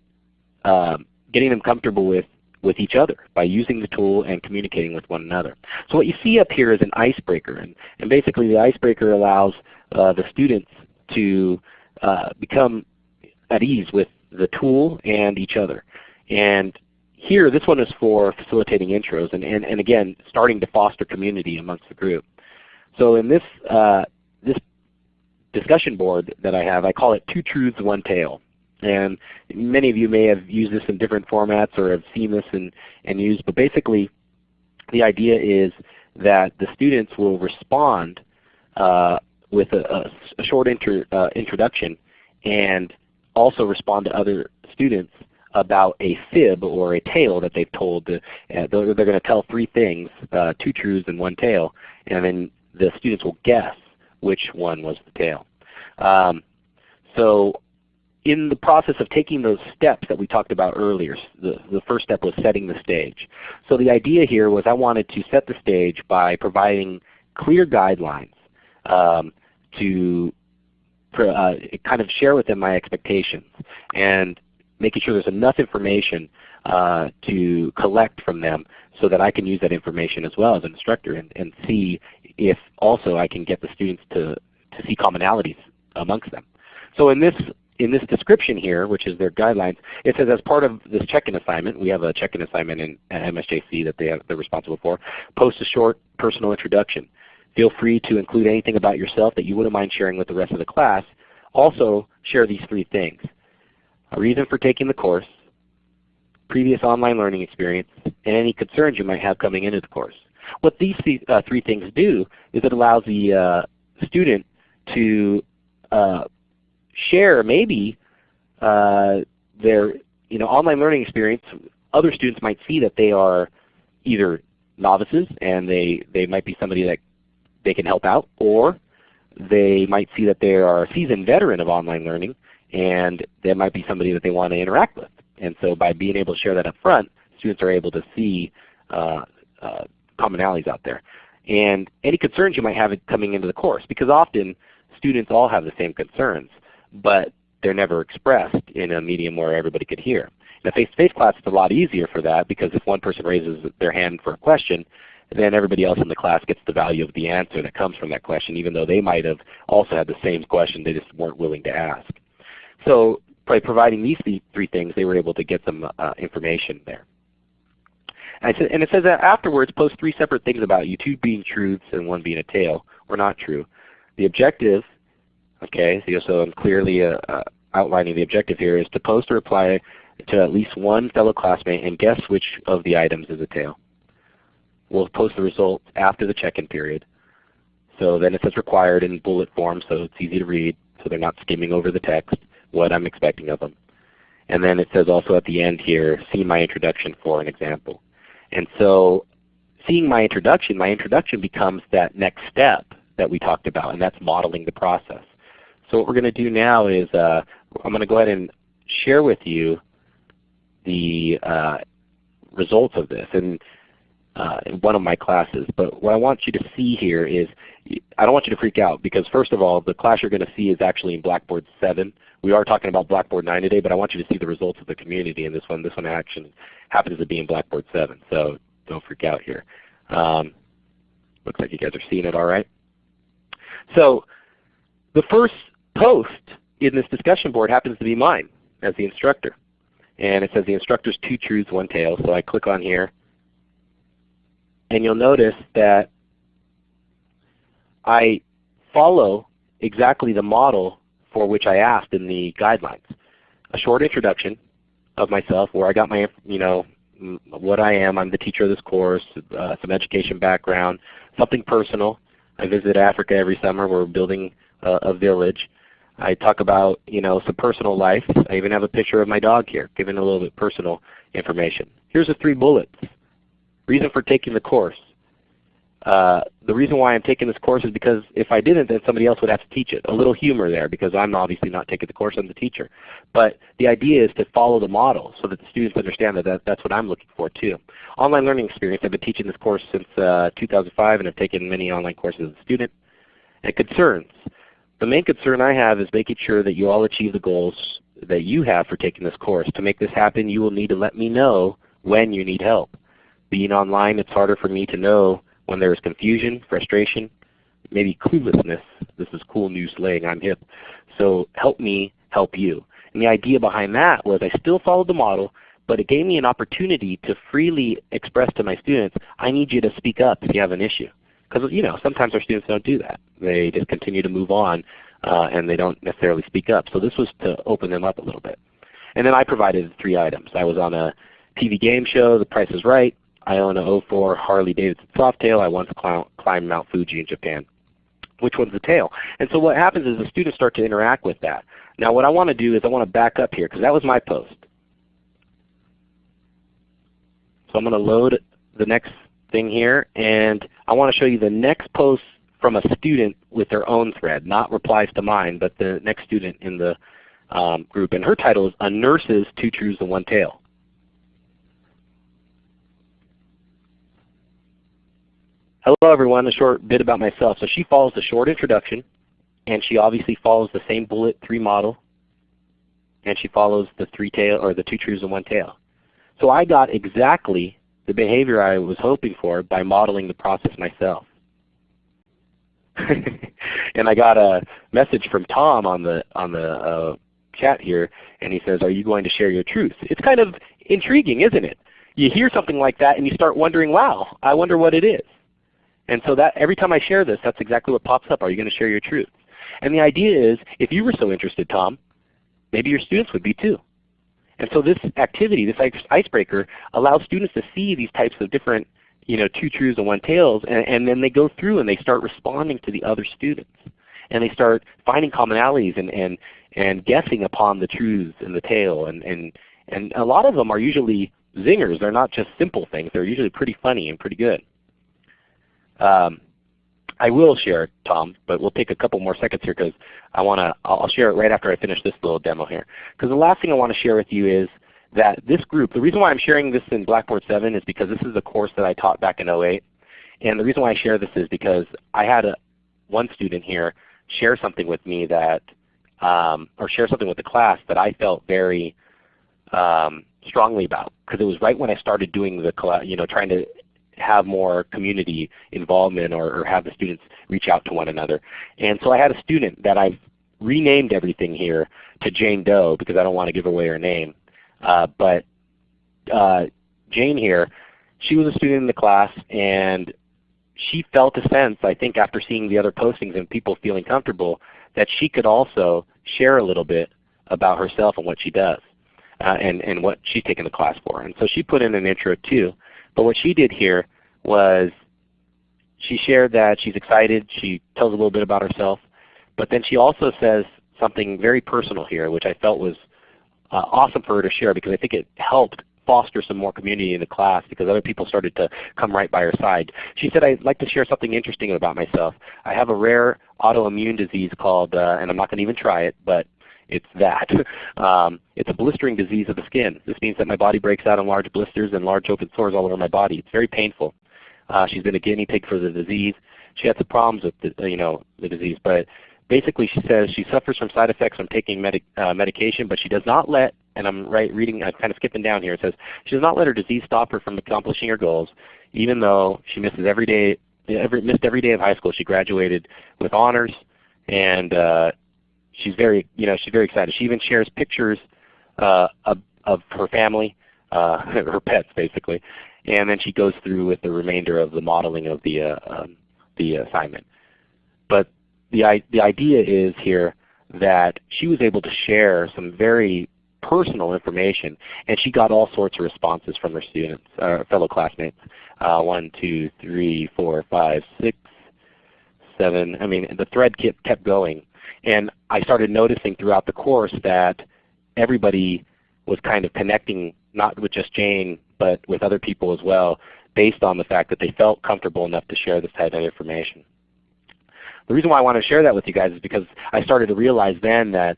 um, getting them comfortable with, with each other by using the tool and communicating with one another. So what you see up here is an icebreaker. And, and basically the icebreaker allows uh, the students to become at ease with the tool and each other. And here this one is for facilitating intros and, and, and again starting to foster community amongst the group. So in this, uh, this discussion board that I have, I call it Two Truths, One Tale. And many of you may have used this in different formats or have seen this and, and used, but basically the idea is that the students will respond uh, with a, a, a short uh, introduction and also respond to other students about a fib or a tale that they've told. To, uh, they're, they're going to tell three things, uh, two truths and one tale, and then the students will guess which one was the tale. Um, so in the process of taking those steps that we talked about earlier, the, the first step was setting the stage. So the idea here was I wanted to set the stage by providing clear guidelines um, to uh, kind of share with them my expectations and making sure there's enough information uh, to collect from them so that I can use that information as well as an instructor and, and see if also I can get the students to, to see commonalities amongst them. So in this in this description here, which is their guidelines, it says as part of this check-in assignment, we have a check-in assignment in MSJC that they they're responsible for, post a short personal introduction. Feel free to include anything about yourself that you wouldn't mind sharing with the rest of the class. Also share these three things. A reason for taking the course, previous online learning experience, and any concerns you might have coming into the course. What these uh, three things do is it allows the uh, student to uh, share maybe uh, their you know, online learning experience, other students might see that they are either novices and they, they might be somebody that they can help out, or they might see that they are a seasoned veteran of online learning and there might be somebody that they want to interact with. And so by being able to share that up front, students are able to see uh, uh, commonalities out there. And any concerns you might have coming into the course, because often students all have the same concerns, but they're never expressed in a medium where everybody could hear. In a face-to-face -face class it's a lot easier for that because if one person raises their hand for a question, then everybody else in the class gets the value of the answer that comes from that question even though they might have also had the same question they just weren't willing to ask. So by providing these three things they were able to get some uh, information there. And it says that afterwards post three separate things about you, two being truths and one being a tale, or not true. The objective Okay, so I'm clearly uh, uh, outlining the objective here is to post a reply to at least one fellow classmate and guess which of the items is a tale. We'll post the results after the check-in period. So then it says required in bullet form so it's easy to read so they're not skimming over the text, what I'm expecting of them. And then it says also at the end here, see my introduction for an example. And so seeing my introduction, my introduction becomes that next step that we talked about, and that's modeling the process. So what we're going to do now is uh, I'm going to go ahead and share with you the uh, results of this uh, in one of my classes. But what I want you to see here is I don't want you to freak out because first of all the class you're going to see is actually in Blackboard 7. We are talking about Blackboard 9 today, but I want you to see the results of the community in this one. This one actually happens to be in Blackboard 7, so don't freak out here. Um, looks like you guys are seeing it all right. So the first post in this discussion board happens to be mine as the instructor. And it says the instructor's two truths, one tale. So I click on here. And you'll notice that I follow exactly the model for which I asked in the guidelines. A short introduction of myself where I got my, you know, what I am. I'm the teacher of this course, uh, some education background, something personal. I visit Africa every summer. We're building uh, a village. I talk about you know some personal life. I even have a picture of my dog here, giving a little bit personal information. Here's the three bullets. Reason for taking the course. Uh, the reason why I'm taking this course is because if I didn't, then somebody else would have to teach it. A little humor there because I'm obviously not taking the course, I'm the teacher. But the idea is to follow the model so that the students understand that, that that's what I'm looking for too. Online learning experience, I've been teaching this course since uh, 2005 and I've taken many online courses as a student. And concerns. The main concern I have is making sure that you all achieve the goals that you have for taking this course. To make this happen, you will need to let me know when you need help. Being online, it's harder for me to know when there is confusion, frustration, maybe cluelessness. This is cool new slang, I'm hip. So help me help you. And the idea behind that was I still followed the model, but it gave me an opportunity to freely express to my students, I need you to speak up if you have an issue. Because you know sometimes our students don't do that. They just continue to move on uh, and they don't necessarily speak up. So this was to open them up a little bit. And then I provided three items. I was on a TV game show, The Price is Right. I own a 04 Harley Davidson Softail. I once climbed Mount Fuji in Japan. Which one's the tale? And so what happens is the students start to interact with that. Now what I want to do is I want to back up here because that was my post. So I'm going to load the next thing here and I want to show you the next post from a student with their own thread, not replies to mine, but the next student in the um, group. And her title is A Nurse's Two Truths and One Tale. Hello everyone, a short bit about myself. So she follows the short introduction, and she obviously follows the same bullet three model, and she follows the three tail or the two truths and one tale. So I got exactly the behavior I was hoping for by modeling the process myself. [LAUGHS] and I got a message from Tom on the on the uh, chat here, and he says, "Are you going to share your truth?" It's kind of intriguing, isn't it? You hear something like that, and you start wondering, "Wow, I wonder what it is." And so that every time I share this, that's exactly what pops up. Are you going to share your truth? And the idea is, if you were so interested, Tom, maybe your students would be too. And so this activity, this icebreaker, allows students to see these types of different you know, two truths and one tales, and, and then they go through and they start responding to the other students. And they start finding commonalities and, and, and guessing upon the truths and the tale. And, and, and a lot of them are usually zingers. They're not just simple things. They're usually pretty funny and pretty good. Um, I will share Tom, but we'll take a couple more seconds here because I want to. I'll share it right after I finish this little demo here. Because the last thing I want to share with you is that this group, the reason why I'm sharing this in Blackboard 7 is because this is a course that I taught back in 08. And the reason why I share this is because I had a, one student here share something with me that, um, or share something with the class that I felt very um, strongly about because it was right when I started doing the, you know, trying to have more community involvement or, or, have the students reach out to one another. And so I had a student that I've renamed everything here to Jane Doe because I don't want to give away her name. Uh, but uh, Jane here, she was a student in the class and she felt a sense, I think after seeing the other postings and people feeling comfortable, that she could also share a little bit about herself and what she does uh, and, and what she's taken the class for. And so she put in an intro too. But what she did here was she shared that she's excited. She tells a little bit about herself. But then she also says something very personal here, which I felt was uh, awesome for her to share because I think it helped foster some more community in the class because other people started to come right by her side. She said, I'd like to share something interesting about myself. I have a rare autoimmune disease called, uh, and I'm not going to even try it, but it's that. Um, it's a blistering disease of the skin. This means that my body breaks out in large blisters and large open sores all over my body. It's very painful. Uh, she's been a guinea pig for the disease. She had some problems with the, you know, the disease, but basically she says she suffers from side effects from taking medic, uh, medication, but she does not let, and I'm right reading, I'm kind of skipping down here, it says she does not let her disease stop her from accomplishing her goals, even though she misses every day, every, missed every day of high school. She graduated with honors, and uh, she's very, you know, she's very excited. She even shares pictures uh, of, of her family, uh, [LAUGHS] her pets basically, and then she goes through with the remainder of the modeling of the uh, um, the assignment. But the, the idea is here that she was able to share some very personal information, and she got all sorts of responses from her students, uh, fellow classmates. Uh, one, two, three, four, five, six, seven. I mean, the thread kept, kept going. And I started noticing throughout the course that everybody was kind of connecting not with just Jane, but with other people as well, based on the fact that they felt comfortable enough to share this type of information. The reason why I want to share that with you guys is because I started to realize then that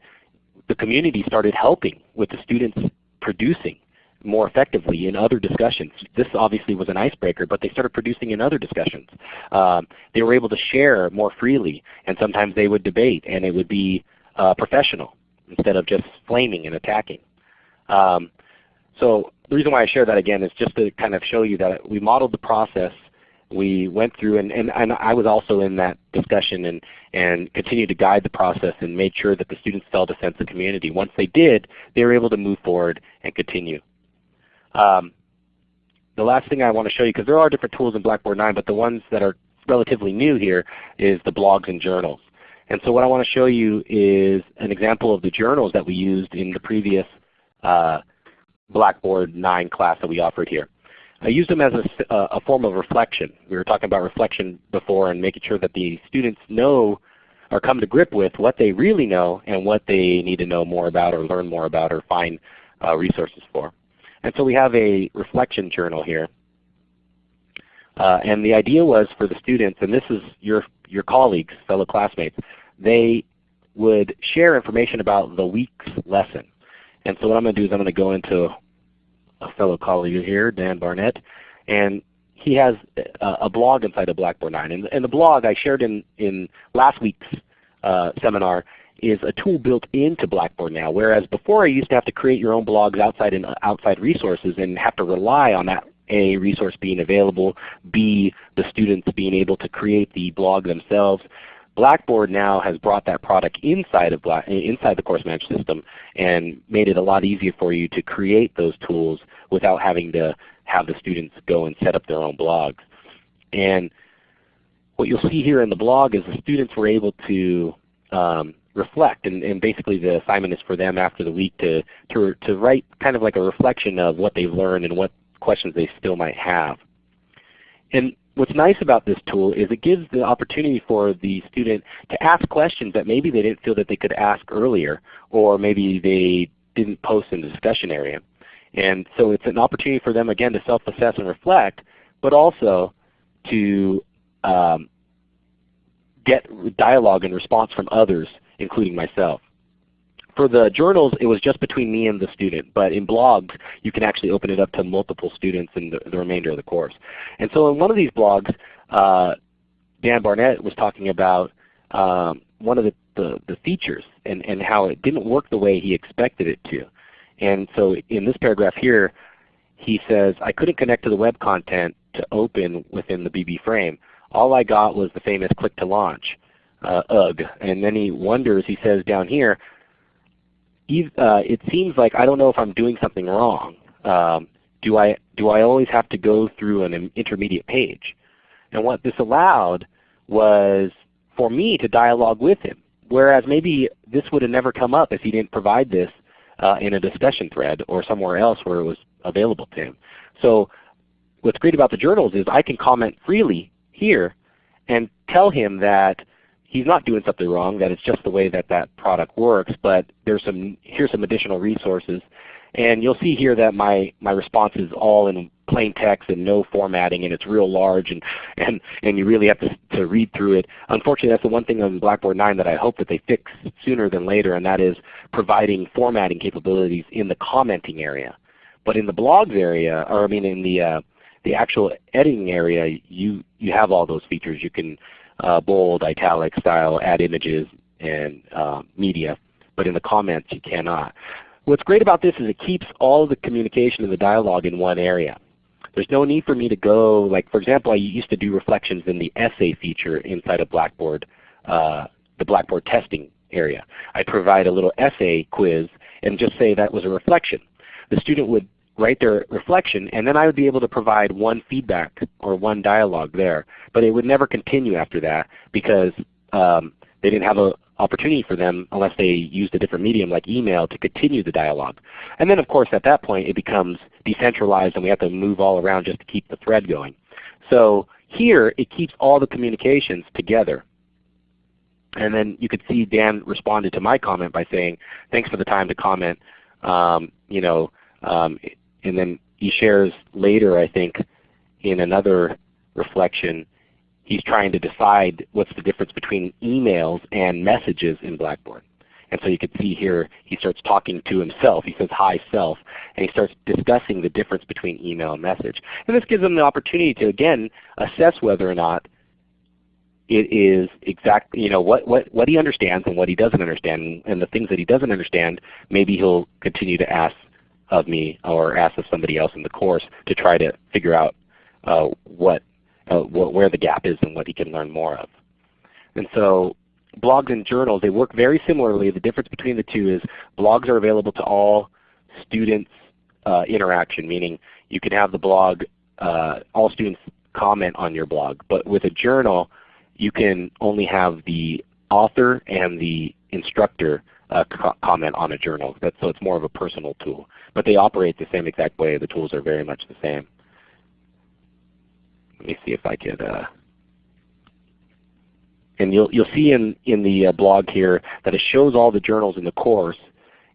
the community started helping with the students producing more effectively in other discussions. This obviously was an icebreaker, but they started producing in other discussions. Um, they were able to share more freely, and sometimes they would debate, and it would be uh, professional instead of just flaming and attacking. Um, so the reason why I share that again is just to kind of show you that we modeled the process we went through and, and, and, I was also in that discussion and, and continued to guide the process and made sure that the students felt a sense of community. Once they did, they were able to move forward and continue. Um, the last thing I want to show you, because there are different tools in Blackboard 9, but the ones that are relatively new here is the blogs and journals. And so what I want to show you is an example of the journals that we used in the previous uh, Blackboard 9 class that we offered here. I used them as a, a, form of reflection. We were talking about reflection before and making sure that the students know or come to grip with what they really know and what they need to know more about or learn more about or find uh, resources for. And so we have a reflection journal here. Uh, and the idea was for the students, and this is your, your colleagues, fellow classmates, they would share information about the week's lesson. And so what I'm going to do is I'm going to go into a fellow colleague here, Dan Barnett, and he has a, a blog inside of Blackboard 9. And, and, the blog I shared in, in last week's uh, seminar is a tool built into Blackboard now, whereas before I used to have to create your own blogs outside and outside resources and have to rely on that a resource being available, B the students being able to create the blog themselves. Blackboard now has brought that product inside of Black, inside the course management system and made it a lot easier for you to create those tools without having to have the students go and set up their own blogs. And what you'll see here in the blog is the students were able to um, reflect and, and, basically the assignment is for them after the week to, to, to write kind of like a reflection of what they've learned and what questions they still might have. And what's nice about this tool is it gives the opportunity for the student to ask questions that maybe they didn't feel that they could ask earlier or maybe they didn't post in the discussion area. And so it's an opportunity for them again to self-assess and reflect, but also to um, get dialogue and response from others, including myself. For the journals, it was just between me and the student, but in blogs, you can actually open it up to multiple students in the, the remainder of the course. And so in one of these blogs, uh, Dan Barnett was talking about um, one of the, the, the, features and, and how it didn't work the way he expected it to. And so in this paragraph here, he says, I couldn't connect to the web content to open within the BB frame. All I got was the famous click to launch, uh, UG. And then he wonders, he says down here, uh, it seems like I don't know if I'm doing something wrong. Um, do I do I always have to go through an intermediate page? And what this allowed was for me to dialogue with him. Whereas maybe this would have never come up if he didn't provide this uh, in a discussion thread or somewhere else where it was available to him. So what's great about the journals is I can comment freely here and tell him that he's not doing something wrong, that it's just the way that that product works, but there's some, here's some additional resources. And you'll see here that my, my response is all in plain text and no formatting and it's real large and, and, and you really have to, to read through it. Unfortunately that's the one thing on Blackboard 9 that I hope that they fix sooner than later and that is providing formatting capabilities in the commenting area. But in the blogs area, or I mean in the, uh, the actual editing area, you, you have all those features. You can uh, bold, italic style, add images and uh, media. But in the comments you cannot. What's great about this is it keeps all the communication and the dialogue in one area. There's no need for me to go, like for example I used to do reflections in the essay feature inside of Blackboard, uh, the Blackboard testing area. I'd provide a little essay quiz and just say that was a reflection. The student would write their reflection, and then I would be able to provide one feedback or one dialogue there. But it would never continue after that because um, they didn't have an opportunity for them unless they used a different medium like email to continue the dialogue. And then of course at that point it becomes decentralized and we have to move all around just to keep the thread going. So here it keeps all the communications together. And then you could see Dan responded to my comment by saying, thanks for the time to comment. Um, you know, um, and then he shares later, I think, in another reflection, he's trying to decide what's the difference between emails and messages in Blackboard. And so you can see here he starts talking to himself. He says, hi self. And he starts discussing the difference between email and message. And this gives him the opportunity to again assess whether or not it is exactly you know what, what, what he understands and what he doesn't understand. And the things that he doesn't understand, maybe he'll continue to ask of me or ask of somebody else in the course to try to figure out uh, what, uh, what, where the gap is and what he can learn more of. And so blogs and journals, they work very similarly. The difference between the two is blogs are available to all students uh, interaction, meaning you can have the blog, uh, all students comment on your blog. But with a journal, you can only have the author and the instructor uh, co comment on a journal. So it's more of a personal tool. But they operate the same exact way. The tools are very much the same. Let me see if I could. Uh, and you'll you'll see in in the uh, blog here that it shows all the journals in the course,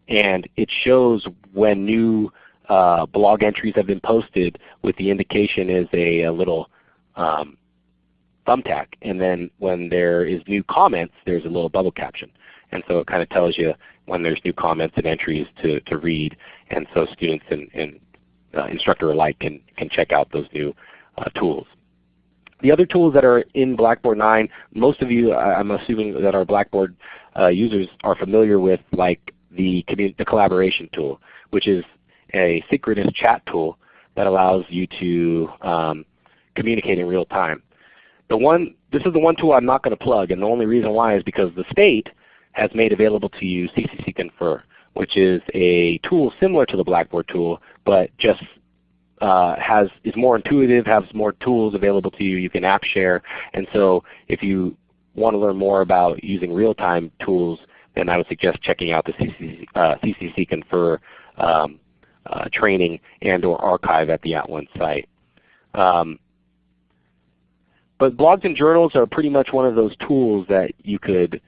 and it shows when new uh, blog entries have been posted with the indication is a, a little um, thumbtack, and then when there is new comments, there's a little bubble caption. And so it kind of tells you when there's new comments and entries to, to read. And so students and, and uh, instructor alike can, can check out those new uh, tools. The other tools that are in Blackboard 9, most of you I'm assuming that our Blackboard uh, users are familiar with like the, the collaboration tool, which is a synchronous chat tool that allows you to um, communicate in real time. The one, this is the one tool I'm not going to plug, and the only reason why is because the state has made available to you CCC Confer, which is a tool similar to the Blackboard tool, but just uh, has is more intuitive, has more tools available to you. You can app share, and so if you want to learn more about using real-time tools, then I would suggest checking out the CCC, uh, CCC Confer um, uh, training and or archive at the at @ONE site. Um, but blogs and journals are pretty much one of those tools that you could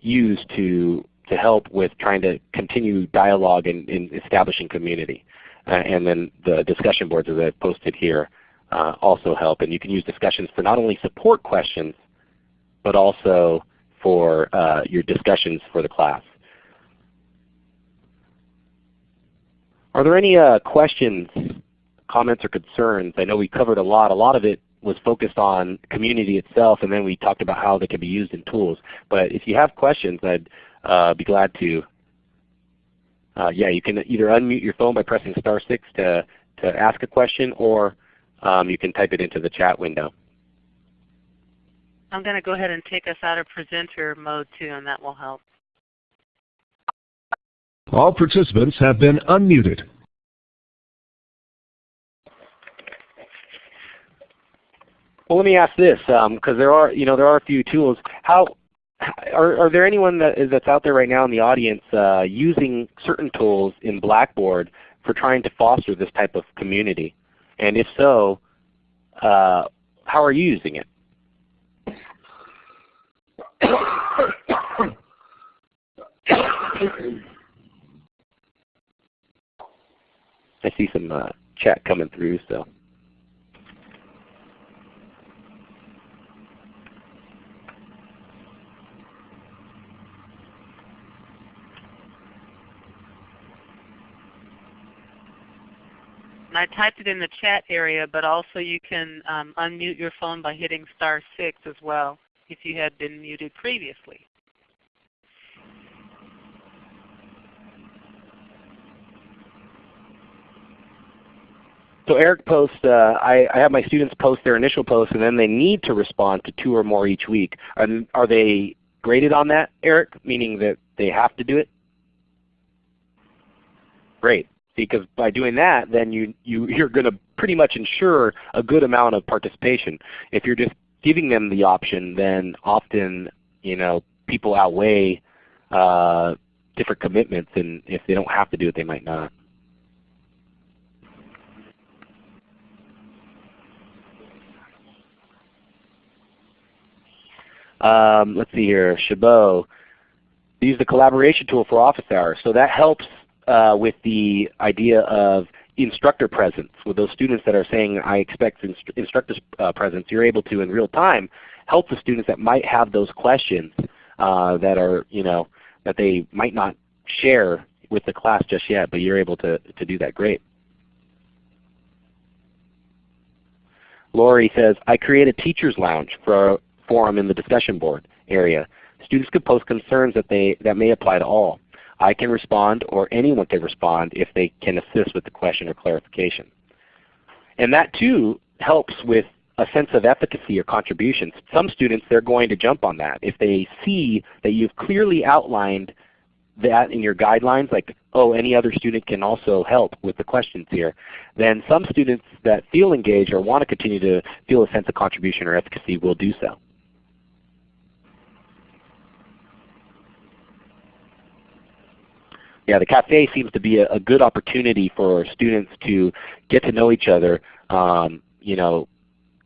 use to to help with trying to continue dialogue and in, in establishing community. Uh, and then the discussion boards as I've posted here uh, also help. And you can use discussions for not only support questions, but also for uh, your discussions for the class. Are there any uh, questions, comments, or concerns? I know we covered a lot. A lot of it was focused on community itself, and then we talked about how they can be used in tools. But if you have questions, I'd uh, be glad to. Uh, yeah, you can either unmute your phone by pressing star six to to ask a question, or um, you can type it into the chat window. I'm going to go ahead and take us out of presenter mode too, and that will help. All participants have been unmuted. Well, let me ask this, because um, there are, you know, there are a few tools. How are, are there anyone that is, that's out there right now in the audience uh, using certain tools in Blackboard for trying to foster this type of community? And if so, uh, how are you using it? [COUGHS] I see some uh, chat coming through, so. I typed it in the chat area, but also you can um, unmute your phone by hitting star 6 as well if you had been muted previously. So Eric posts, uh, I, I, have my students post their initial post and then they need to respond to two or more each week. Are, are they graded on that, Eric, meaning that they have to do it? Great, because by doing that then you, you, [LAUGHS] you're going to pretty much ensure a good amount of participation. If you're just giving them the option then often you know, people outweigh uh, different commitments and if they don't have to do it they might not. Um, let's see here, Chabot. Use the collaboration tool for office hours. So that helps with the idea of instructor presence. With those students that are saying, I expect inst instructor uh, presence, you're able to in real time help the students that might have those questions uh, that are, you know, that they might not share with the class just yet, but you're able to, to do that great. Lori says, I create a teacher's lounge for a forum in the discussion board area. Students can post concerns that, they, that may apply to all. I can respond or anyone can respond if they can assist with the question or clarification. And that too helps with a sense of efficacy or contributions. Some students, they're going to jump on that. If they see that you've clearly outlined that in your guidelines, like, oh, any other student can also help with the questions here, then some students that feel engaged or want to continue to feel a sense of contribution or efficacy will do so. Yeah, the cafe seems to be a, a, good opportunity for students to get to know each other, um, you know,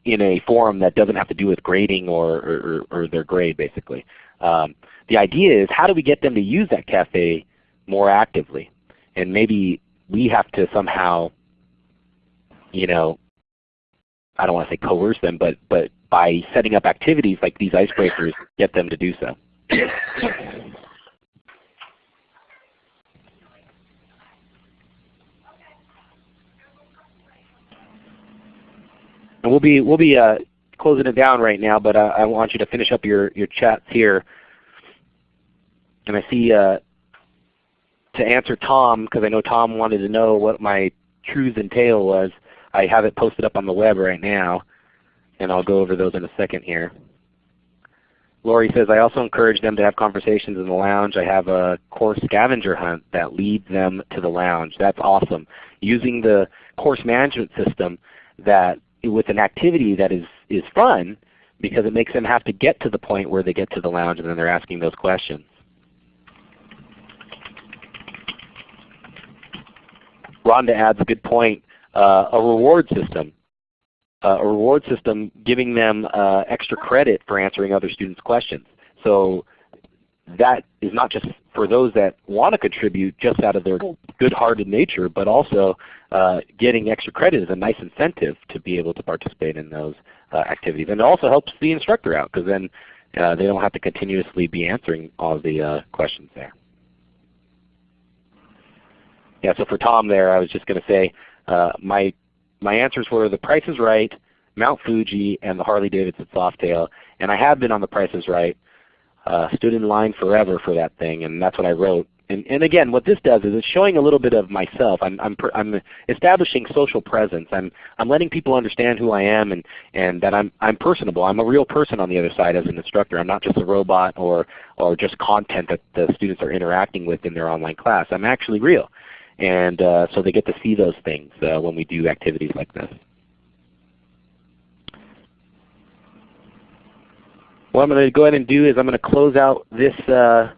in a forum that doesn't have to do with grading or, or, or their grade basically. Um, the idea is how do we get them to use that cafe more actively? And maybe we have to somehow, you know, I don't want to say coerce them, but, but by setting up activities like these icebreakers, get them to do so. [COUGHS] [COUGHS] And we'll be we'll be uh, closing it down right now, but uh, I want you to finish up your your chats here. And I see uh, to answer Tom because I know Tom wanted to know what my truths and tale was. I have it posted up on the web right now, and I'll go over those in a second here. Lori says, I also encourage them to have conversations in the lounge. I have a course scavenger hunt that leads them to the lounge. That's awesome. Using the course management system that with an activity that is, is fun because it makes them have to get to the point where they get to the lounge and then they're asking those questions. Rhonda adds a good point, uh, a reward system. uh, a reward system giving them uh, extra credit for answering other students' questions. So that is not just for those that want to contribute just out of their good-hearted nature, but also uh, getting extra credit is a nice incentive to be able to participate in those uh, activities. And it also helps the instructor out because then uh, they don't have to continuously be answering all the uh, questions there. Yeah, so for Tom there, I was just going to say uh, my my answers were The Price is Right, Mount Fuji, and the Harley Davidson Softail. And I have been on The Price is Right. Uh, stood in line forever for that thing, and that's what I wrote. And, and again, what this does is it's showing a little bit of myself. I'm, I'm, I'm establishing social presence. I'm, I'm letting people understand who I am and, and that I'm, I'm personable. I'm a real person on the other side as an instructor. I'm not just a robot or, or just content that the students are interacting with in their online class. I'm actually real. And uh, so they get to see those things uh, when we do activities like this. What I'm going to go ahead and do is I'm going to close out this, uh,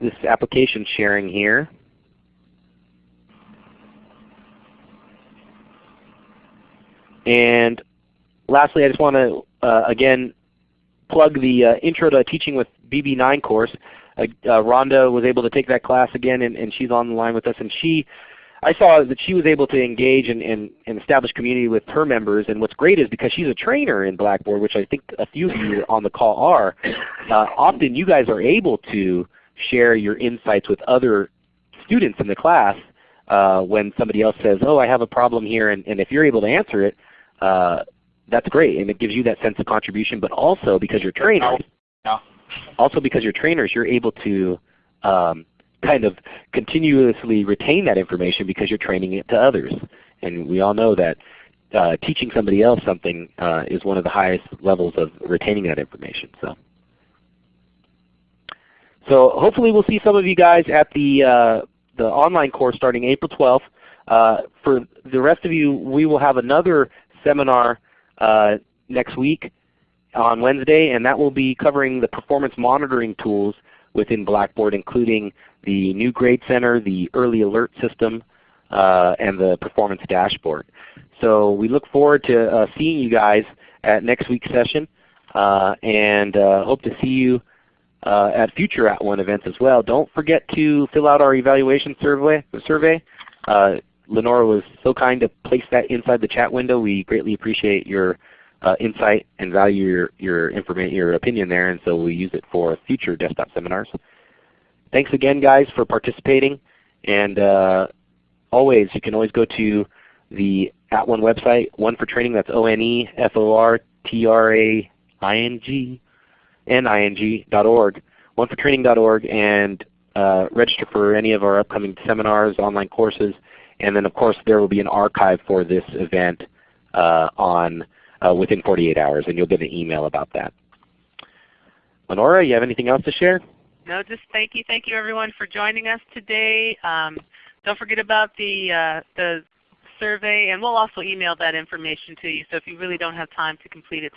this application sharing here. And lastly, I just want to uh, again plug the uh, Intro to Teaching with BB9 course. Uh, uh, Rhonda was able to take that class again, and, and she's on the line with us. And she I saw that she was able to engage and, and, and, establish community with her members. And what's great is because she's a trainer in Blackboard, which I think a few of you on the call are, uh, often you guys are able to share your insights with other students in the class uh, when somebody else says, oh I have a problem here, and, and if you're able to answer it, uh, that's great. And it gives you that sense of contribution, but also because you're trainers, also because you're trainers, you're able to um, kind of continuously retain that information because you're training it to others. And we all know that uh, teaching somebody else something uh, is one of the highest levels of retaining that information. So, so hopefully we'll see some of you guys at the, uh, the online course starting April 12th. Uh, for the rest of you, we will have another seminar uh, next week on Wednesday, and that will be covering the performance monitoring tools within Blackboard, including the new grade center, the early alert system, uh, and the performance dashboard. So we look forward to uh, seeing you guys at next week's session uh, and hope to see you uh, at future At One events as well. Don't forget to fill out our evaluation survey. survey. Uh, Lenora was so kind to place that inside the chat window. We greatly appreciate your insight and value your, your, information, your opinion there, and so we use it for future desktop seminars. Thanks again guys for participating. And uh, always, you can always go to the At One website, One for Training, that's O-N-E-F-O-R-T-R-A-I-N-G, N-I-N-G dot org, onefortraining.org, and uh, register for any of our upcoming seminars, online courses, and then of course there will be an archive for this event uh, on uh, within 48 hours, and you'll get an email about that. Lenora, you have anything else to share? No, just thank you. Thank you everyone for joining us today. Um, don't forget about the, uh, the survey, and we'll also email that information to you. So if you really don't have time to complete it